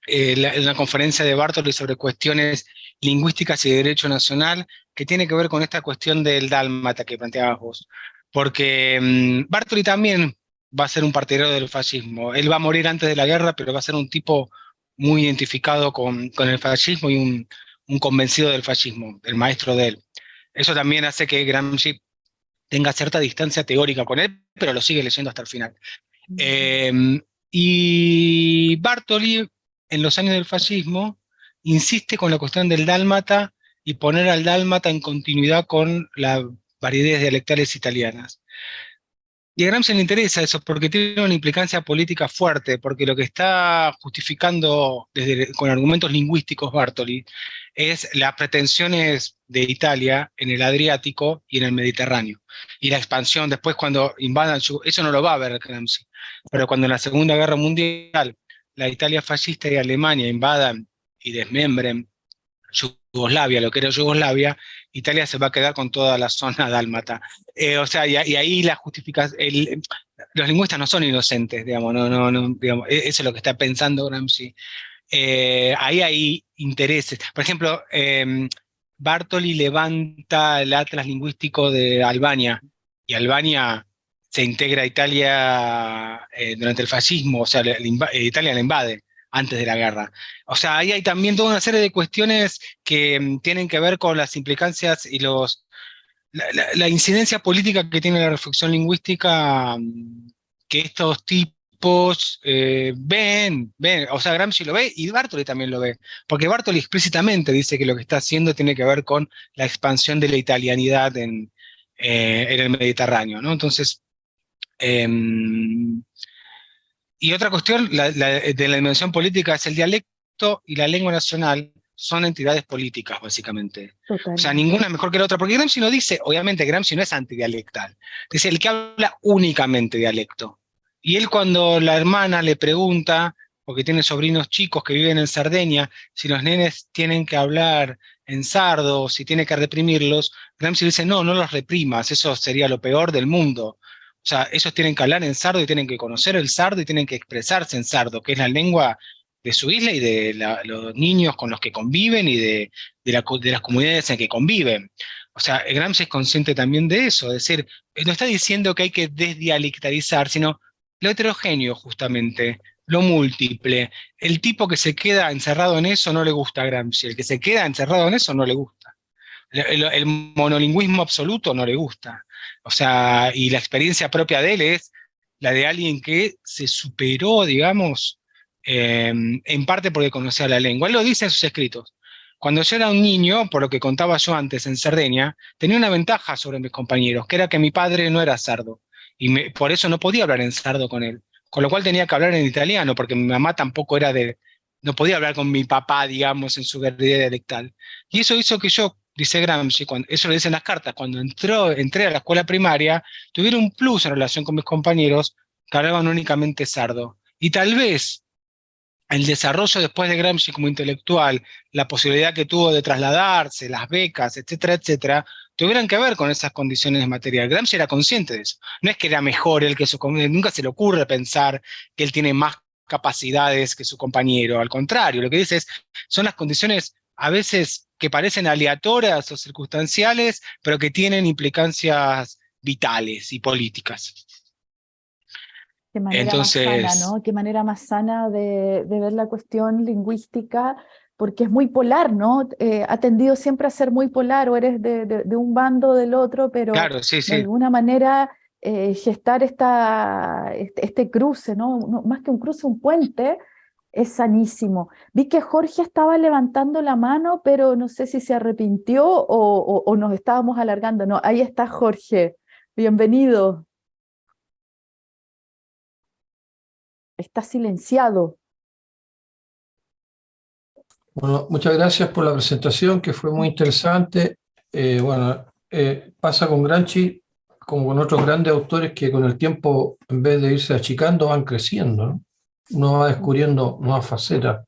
eh, la conferencia de Bartoli sobre cuestiones lingüísticas y de derecho nacional, que tiene que ver con esta cuestión del dálmata que planteabas vos. Porque em, Bartoli también va a ser un partidario del fascismo. Él va a morir antes de la guerra, pero va a ser un tipo muy identificado con, con el fascismo y un, un, convencido del fascismo, el maestro de él. Eso también hace que Gramsci tenga cierta distancia teórica con él, pero lo sigue leyendo hasta el final. Em, y Bartoli, en los años del fascismo, insiste con la cuestión del dálmata y poner al dálmata en continuidad con las variedades dialectales italianas. Y a Gramsci le interesa eso porque tiene una implicancia política fuerte, porque lo que está justificando desde, con argumentos lingüísticos Bartoli es las pretensiones de Italia en el Adriático y en el Mediterráneo. Y la expansión, después cuando invadan, eso no lo va a ver Gramsci, pero cuando en la Segunda Guerra Mundial la Italia fascista y Alemania invadan y desmembren Yugoslavia, lo que era Yugoslavia, Italia se va a quedar con toda la zona dálmata. Eh, o sea, y, ahí la justificación, los lingüistas no son inocentes, digamos, no, no, no, digamos, e, eso es lo que está pensando Gramsci. Eh, ahí hay intereses. Por ejemplo, eh, Bartoli levanta el atlas lingüístico de Albania, y Albania se integra a Italia eh, durante el fascismo, o sea, Italia la invade antes de la guerra. O sea, ahí hay también toda una serie de cuestiones que mm, tienen que ver con las implicancias y los, la, incidencia política que tiene la reflexión lingüística mm, que estos tipos eh, ven, ven, o sea, Gramsci lo ve y Bartoli también lo ve, porque Bartoli explícitamente dice que lo que está haciendo tiene que ver con la expansión de la italianidad en, eh, en el Mediterráneo, ¿no? Entonces, em, y otra cuestión de la dimensión política es el dialecto y la lengua nacional son entidades políticas, básicamente. O sea, ninguna es mejor que la otra, porque Gramsci no dice, obviamente Gramsci no es antidialectal, dice el que habla únicamente dialecto. Y él cuando la hermana le pregunta, porque tiene sobrinos chicos que viven en Sardeña, si los nenes tienen que hablar en sardo, si tiene que reprimirlos, Gramsci dice, no, no los reprimas, eso sería lo peor del mundo. O sea, ellos tienen que hablar en sardo y tienen que conocer el sardo y tienen que expresarse en sardo, que es la lengua de su isla y de los niños con los que conviven y de, las comunidades en que conviven. O sea, Gramsci es consciente también de eso, es decir, no está diciendo que hay que desdialectalizar, sino lo heterogéneo justamente, lo múltiple. El tipo que se queda encerrado en eso no le gusta a Gramsci, el que se queda encerrado en eso no le gusta. el monolingüismo absoluto no le gusta. O sea, y la experiencia propia de él es la de alguien que se superó, digamos, em, en parte porque conocía la lengua. Él lo dice en sus escritos. Cuando yo era un niño, por lo que contaba yo antes en Cerdeña, tenía una ventaja sobre mis compañeros, que era que mi padre no era sardo, y por eso no podía hablar en sardo con él. Con lo cual tenía que hablar en italiano, porque mi mamá tampoco era de, no podía hablar con mi papá, digamos, en su guerrilla dialectal. Y eso hizo que yo dice Gramsci, cuando, eso lo dicen las cartas, cuando entró, entré a la escuela primaria, tuviera un plus en relación con mis compañeros que hablaban únicamente sardo. Y tal vez el desarrollo después de Gramsci como intelectual, la posibilidad que tuvo de trasladarse, las becas, etcétera, etcétera, tuvieran que ver con esas condiciones de material. Gramsci era consciente de eso. No es que era mejor él que su nunca se le ocurre pensar que él tiene más capacidades que su compañero. Al contrario, lo que dice es, son las condiciones a veces que parecen aleatorias o circunstanciales, pero que tienen implicancias vitales y políticas. Qué manera más sana, ¿no? Qué manera más sana de, ver la cuestión lingüística, porque es muy polar, ¿no? Eh, ha tendido siempre a ser muy polar, o eres de, un bando o del otro, pero de alguna manera eh, gestar esta, este, este, cruce, ¿no? Más que un cruce, un puente, es sanísimo. Vi que Jorge estaba levantando la mano, pero no sé si se arrepintió o, nos estábamos alargando. No, ahí está Jorge. Bienvenido. Está silenciado. Bueno, muchas gracias por la presentación, que fue muy interesante. Eh, bueno, eh, pasa con Granchi, como con otros grandes autores que con el tiempo, en vez de irse achicando, van creciendo. ¿no? Uno va descubriendo nuevas facetas.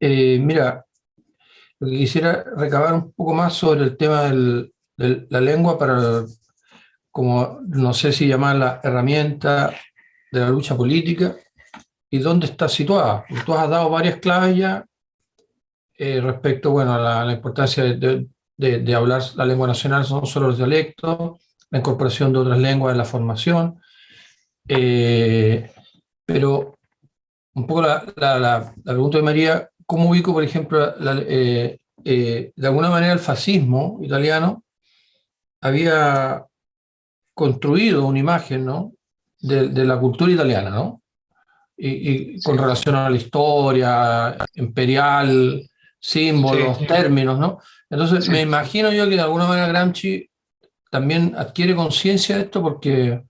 Eh, mira, lo que quisiera recabar un poco más sobre el tema de la lengua para, como no sé si llamarla herramienta de la lucha política, y dónde está situada. Tú has dado varias claves ya eh, respecto bueno, a la, importancia de, hablar la lengua nacional, no solo los dialectos, la incorporación de otras lenguas en la formación, eh, pero un poco la, la, pregunta de María, ¿cómo ubico, por ejemplo, eh, eh, de alguna manera el fascismo italiano había construido una imagen ¿no? de, la cultura italiana, ¿no? Y, con relación a la historia imperial, símbolos, términos, ¿no? Entonces me imagino yo que de alguna manera Gramsci también adquiere conciencia de esto porque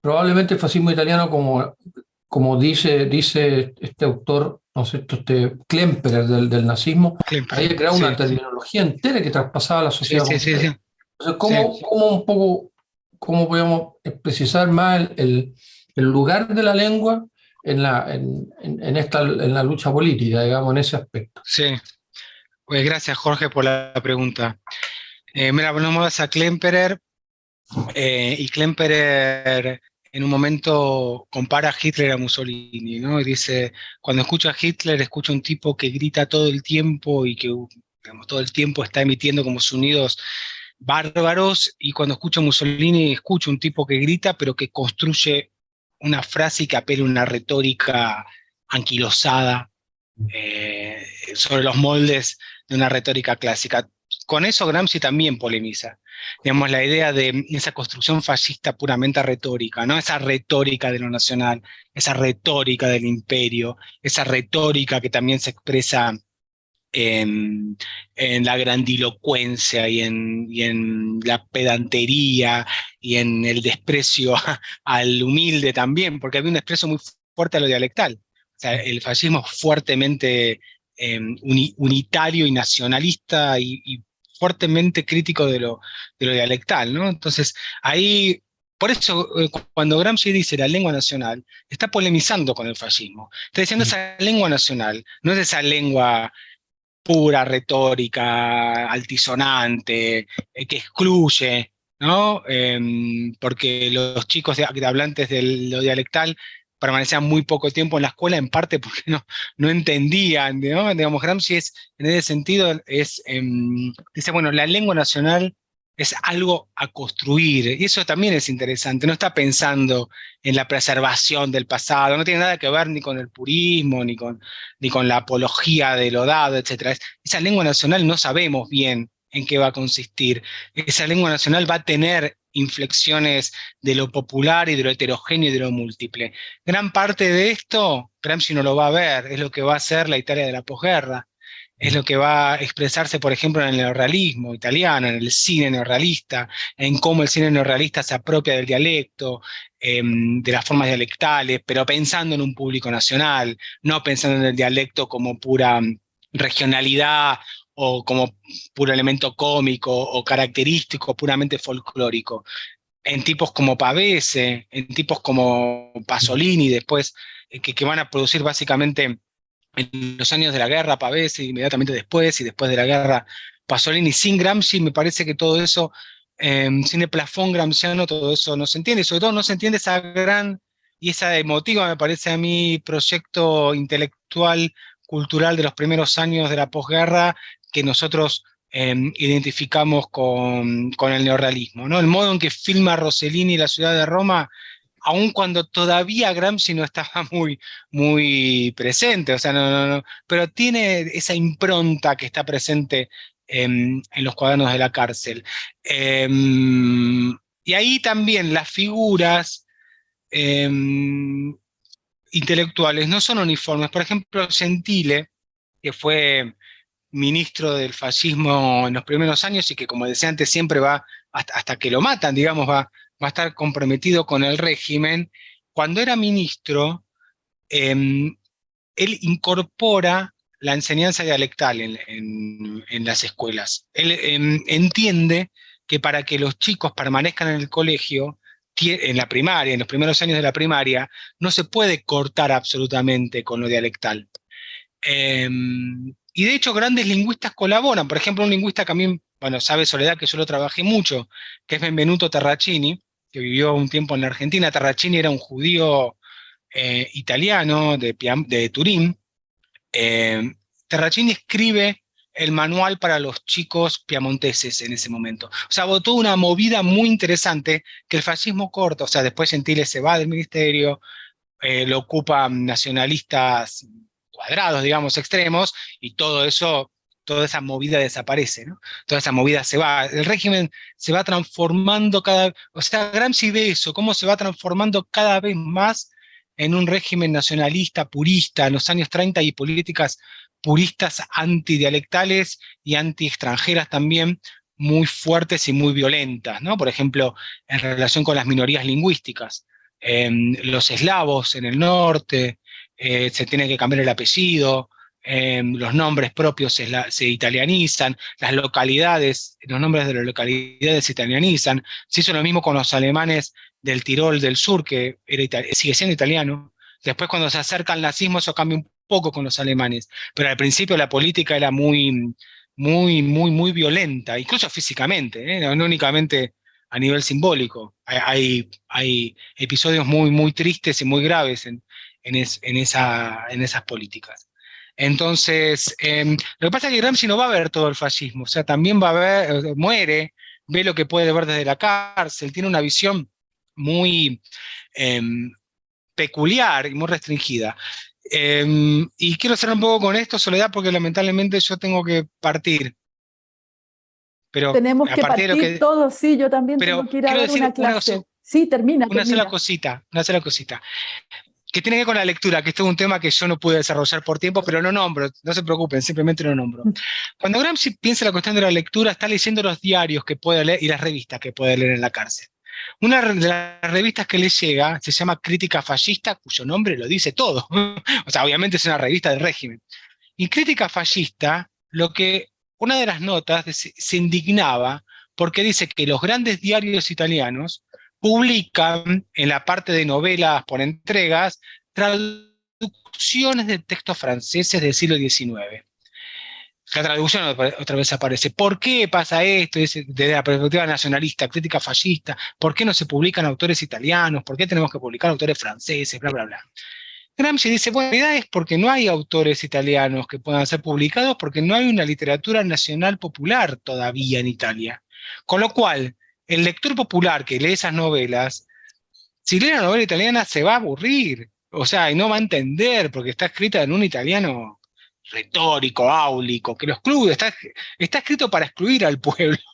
probablemente el fascismo italiano, como, como dice, dice este autor, ¿no sé, este Klemperer del, del nazismo, Klemperer, había creado una terminología entera que traspasaba la sociedad. Sí, sí, sí, Entonces, ¿cómo, ¿cómo, un poco, cómo podemos precisar más el, el lugar de la lengua en la, en, en, esta, en la lucha política, digamos, en ese aspecto. Sí. Pues gracias, Jorge, por la pregunta. Eh, mira, vamos a Klemperer, eh, y Klemperer en un momento compara a Hitler a Mussolini, ¿no? Y dice, cuando escucho a Hitler, escucho a un tipo que grita todo el tiempo y que digamos, todo el tiempo está emitiendo como sonidos bárbaros, y cuando escucho a Mussolini, escucho un tipo que grita, pero que construye una frase que apela una retórica anquilosada eh, sobre los moldes de una retórica clásica. Con eso Gramsci también polemiza. Digamos, la idea de esa construcción fascista puramente retórica, ¿no? Esa retórica de lo nacional, esa retórica del imperio, esa retórica que también se expresa en, la grandilocuencia y en, la pedantería y en el desprecio al humilde también, porque había un desprecio muy fuerte a lo dialectal. O sea, el fascismo fuertemente em, unitario y nacionalista y, fuertemente crítico de lo, de lo dialectal, ¿no? Entonces, ahí por eso, eh, cuando Gramsci dice la lengua nacional, está polemizando con el fascismo. Está diciendo esa lengua nacional, no es esa lengua pura retórica, altisonante, eh, que excluye, ¿no? Em, porque los chicos de, hablantes de lo dialectal permanecían muy poco tiempo en la escuela, en parte porque no, no entendían. Digamos, Gramsci es, en ese sentido, es, em, dice, bueno, la lengua nacional es algo a construir, y eso también es interesante, no está pensando en la preservación del pasado, no tiene nada que ver ni con el purismo, ni con, ni con la apología de lo dado, etc. Esa lengua nacional no sabemos bien en qué va a consistir. Esa lengua nacional va a tener inflexiones de lo popular y de lo heterogéneo y de lo múltiple. Gran parte de esto, Gramsci no lo va a ver, es lo que va a ser la Italia de la posguerra es lo que va a expresarse, por ejemplo, en el neorrealismo italiano, en el cine neorrealista, en cómo el cine neorrealista se apropia del dialecto, em, de las formas dialectales, pero pensando en un público nacional, no pensando en el dialecto como pura mm, regionalidad o como puro elemento cómico o característico, puramente folclórico. En tipos como Pavese, en tipos como Pasolini, después, eh, que, van a producir básicamente en los años de la guerra, Pavese, inmediatamente después, y después de la guerra, Pasolini, sin Gramsci, me parece que todo eso, eh, sin el plafón gramsciano, todo eso no se entiende, y sobre todo no se entiende esa gran y esa emotiva, me parece a mí, proyecto intelectual, cultural de los primeros años de la posguerra, que nosotros em, identificamos con, con, el neorrealismo. ¿no? El modo en que filma Rossellini la ciudad de Roma aun cuando todavía Gramsci no estaba muy, muy presente, o sea, no, no, pero tiene esa impronta que está presente en, los cuadernos de la cárcel. Em, y ahí también las figuras em, intelectuales no son uniformes. Por ejemplo, Gentile, que fue ministro del fascismo en los primeros años y que, como decía antes, siempre va, hasta, hasta que lo matan, digamos, va, va a estar comprometido con el régimen, cuando era ministro, em, él incorpora la enseñanza dialectal en, las escuelas. Él em, entiende que para que los chicos permanezcan en el colegio, en la primaria, en los primeros años de la primaria, no se puede cortar absolutamente con lo dialectal. Em, y de hecho grandes lingüistas colaboran, por ejemplo un lingüista que a mí, bueno, sabe Soledad que yo lo trabajé mucho, que es Benvenuto Terracini, que vivió un tiempo en la Argentina. Terracini era un judío eh, italiano de, Turín. Eh, Terracini escribe el manual para los chicos piamonteses en ese momento. O sea, votó una movida muy interesante que el fascismo corta, o sea, después Gentile se va del ministerio, eh, lo ocupan nacionalistas cuadrados, digamos, extremos, y todo eso toda esa movida desaparece, ¿no? Toda esa movida se va, el régimen se va transformando cada, o sea, Gramsci ve eso, cómo se va transformando cada vez más en un régimen nacionalista, purista, en los años 30 y políticas puristas antidialectales y anti-extranjeras también, muy fuertes y muy violentas. Por ejemplo, en relación con las minorías lingüísticas. los eslavos en el norte, eh, se tiene que cambiar el apellido, em, los nombres propios se, italianizan, las localidades, los nombres de las localidades se italianizan, se hizo lo mismo con los alemanes del Tirol del sur, que sigue siendo italiano, después cuando se acerca al nazismo eso cambia un poco con los alemanes, pero al principio la política era muy, muy, muy, muy violenta, incluso físicamente, ¿eh? no únicamente a nivel simbólico. Hay, episodios muy, muy tristes y muy graves en, en, esa, en esas políticas. Entonces, em, lo que pasa es que Gramsci no va a ver todo el fascismo, o sea, también va a ver, eh, muere, ve lo que puede ver desde la cárcel, tiene una visión muy em, peculiar y muy restringida. Em, y quiero cerrar un poco con esto, Soledad, porque lamentablemente yo tengo que partir. Pero Tenemos que partir todos, sí, yo también tengo que ir a dar una clase. sí, termina. Una sola cosita, una sola cosita que tiene que ver con la lectura, que esto es un tema que yo no pude desarrollar por tiempo, pero lo nombro, no se preocupen, simplemente lo nombro. Mm. Cuando Gramsci piensa en la cuestión de la lectura, está leyendo los diarios que puede leer y las revistas que puede leer en la cárcel. Una de las revistas que le llega se llama Crítica Fascista, cuyo nombre lo dice todo. o sea, obviamente es una revista del régimen. Y Crítica Fascista, lo que una de las notas se indignaba porque dice que los grandes diarios italianos publican en la parte de novelas por entregas traducciones de textos franceses del siglo XIX. La traducción otra vez aparece. ¿Por qué pasa esto desde la perspectiva nacionalista, crítica fascista? ¿Por qué no se publican autores italianos? ¿Por qué tenemos que publicar autores franceses? Bla, bla, bla. Gramsci dice, bueno, la realidad es porque no hay autores italianos que puedan ser publicados porque no hay una literatura nacional popular todavía en Italia. Con lo cual, el lector popular que lee esas novelas, si lee una novela italiana se va a aburrir, o sea, y no va a entender porque está escrita en un italiano retórico, áulico, que lo excluye, está, está escrito para excluir al pueblo.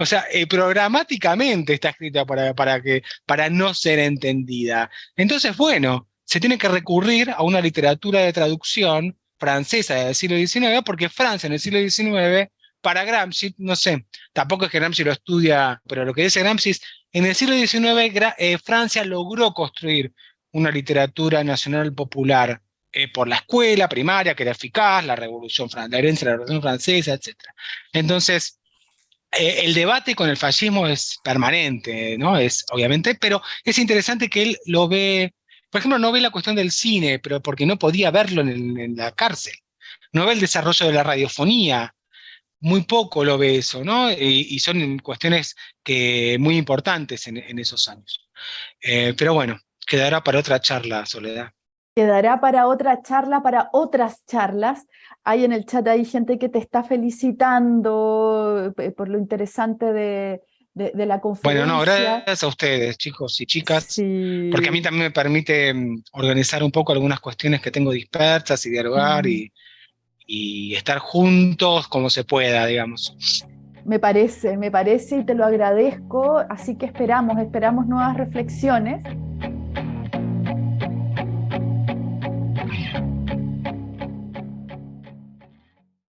O sea, eh, programáticamente está escrita para, para, que, para no ser entendida. Entonces, bueno, se tiene que recurrir a una literatura de traducción francesa del siglo XIX, porque Francia en el siglo XIX para Gramsci, no sé, tampoco es que Gramsci lo estudia, pero lo que dice Gramsci es, en el siglo XIX eh, Francia logró construir una literatura nacional popular eh, por la escuela primaria, que era eficaz, la revolución, la herencia de la revolución francesa, etc. Entonces, eh, el debate con el fascismo es permanente, ¿no? Es, obviamente, pero es interesante que él lo ve, por ejemplo, no ve la cuestión del cine, pero porque no podía verlo en, en la cárcel. No ve el desarrollo de la radiofonía, muy poco lo ve eso, ¿no? Y, son cuestiones que, muy importantes en, esos años. Eh, pero bueno, quedará para otra charla, Soledad. Quedará para otra charla, para otras charlas. Hay en el chat hay gente que te está felicitando eh, por lo interesante de, la conferencia. Bueno, no, gracias a ustedes, chicos y chicas, porque a mí también me permite mm, organizar un poco algunas cuestiones que tengo dispersas y dialogar y y estar juntos como se pueda, digamos. Me parece, me parece y te lo agradezco, así que esperamos, esperamos nuevas reflexiones.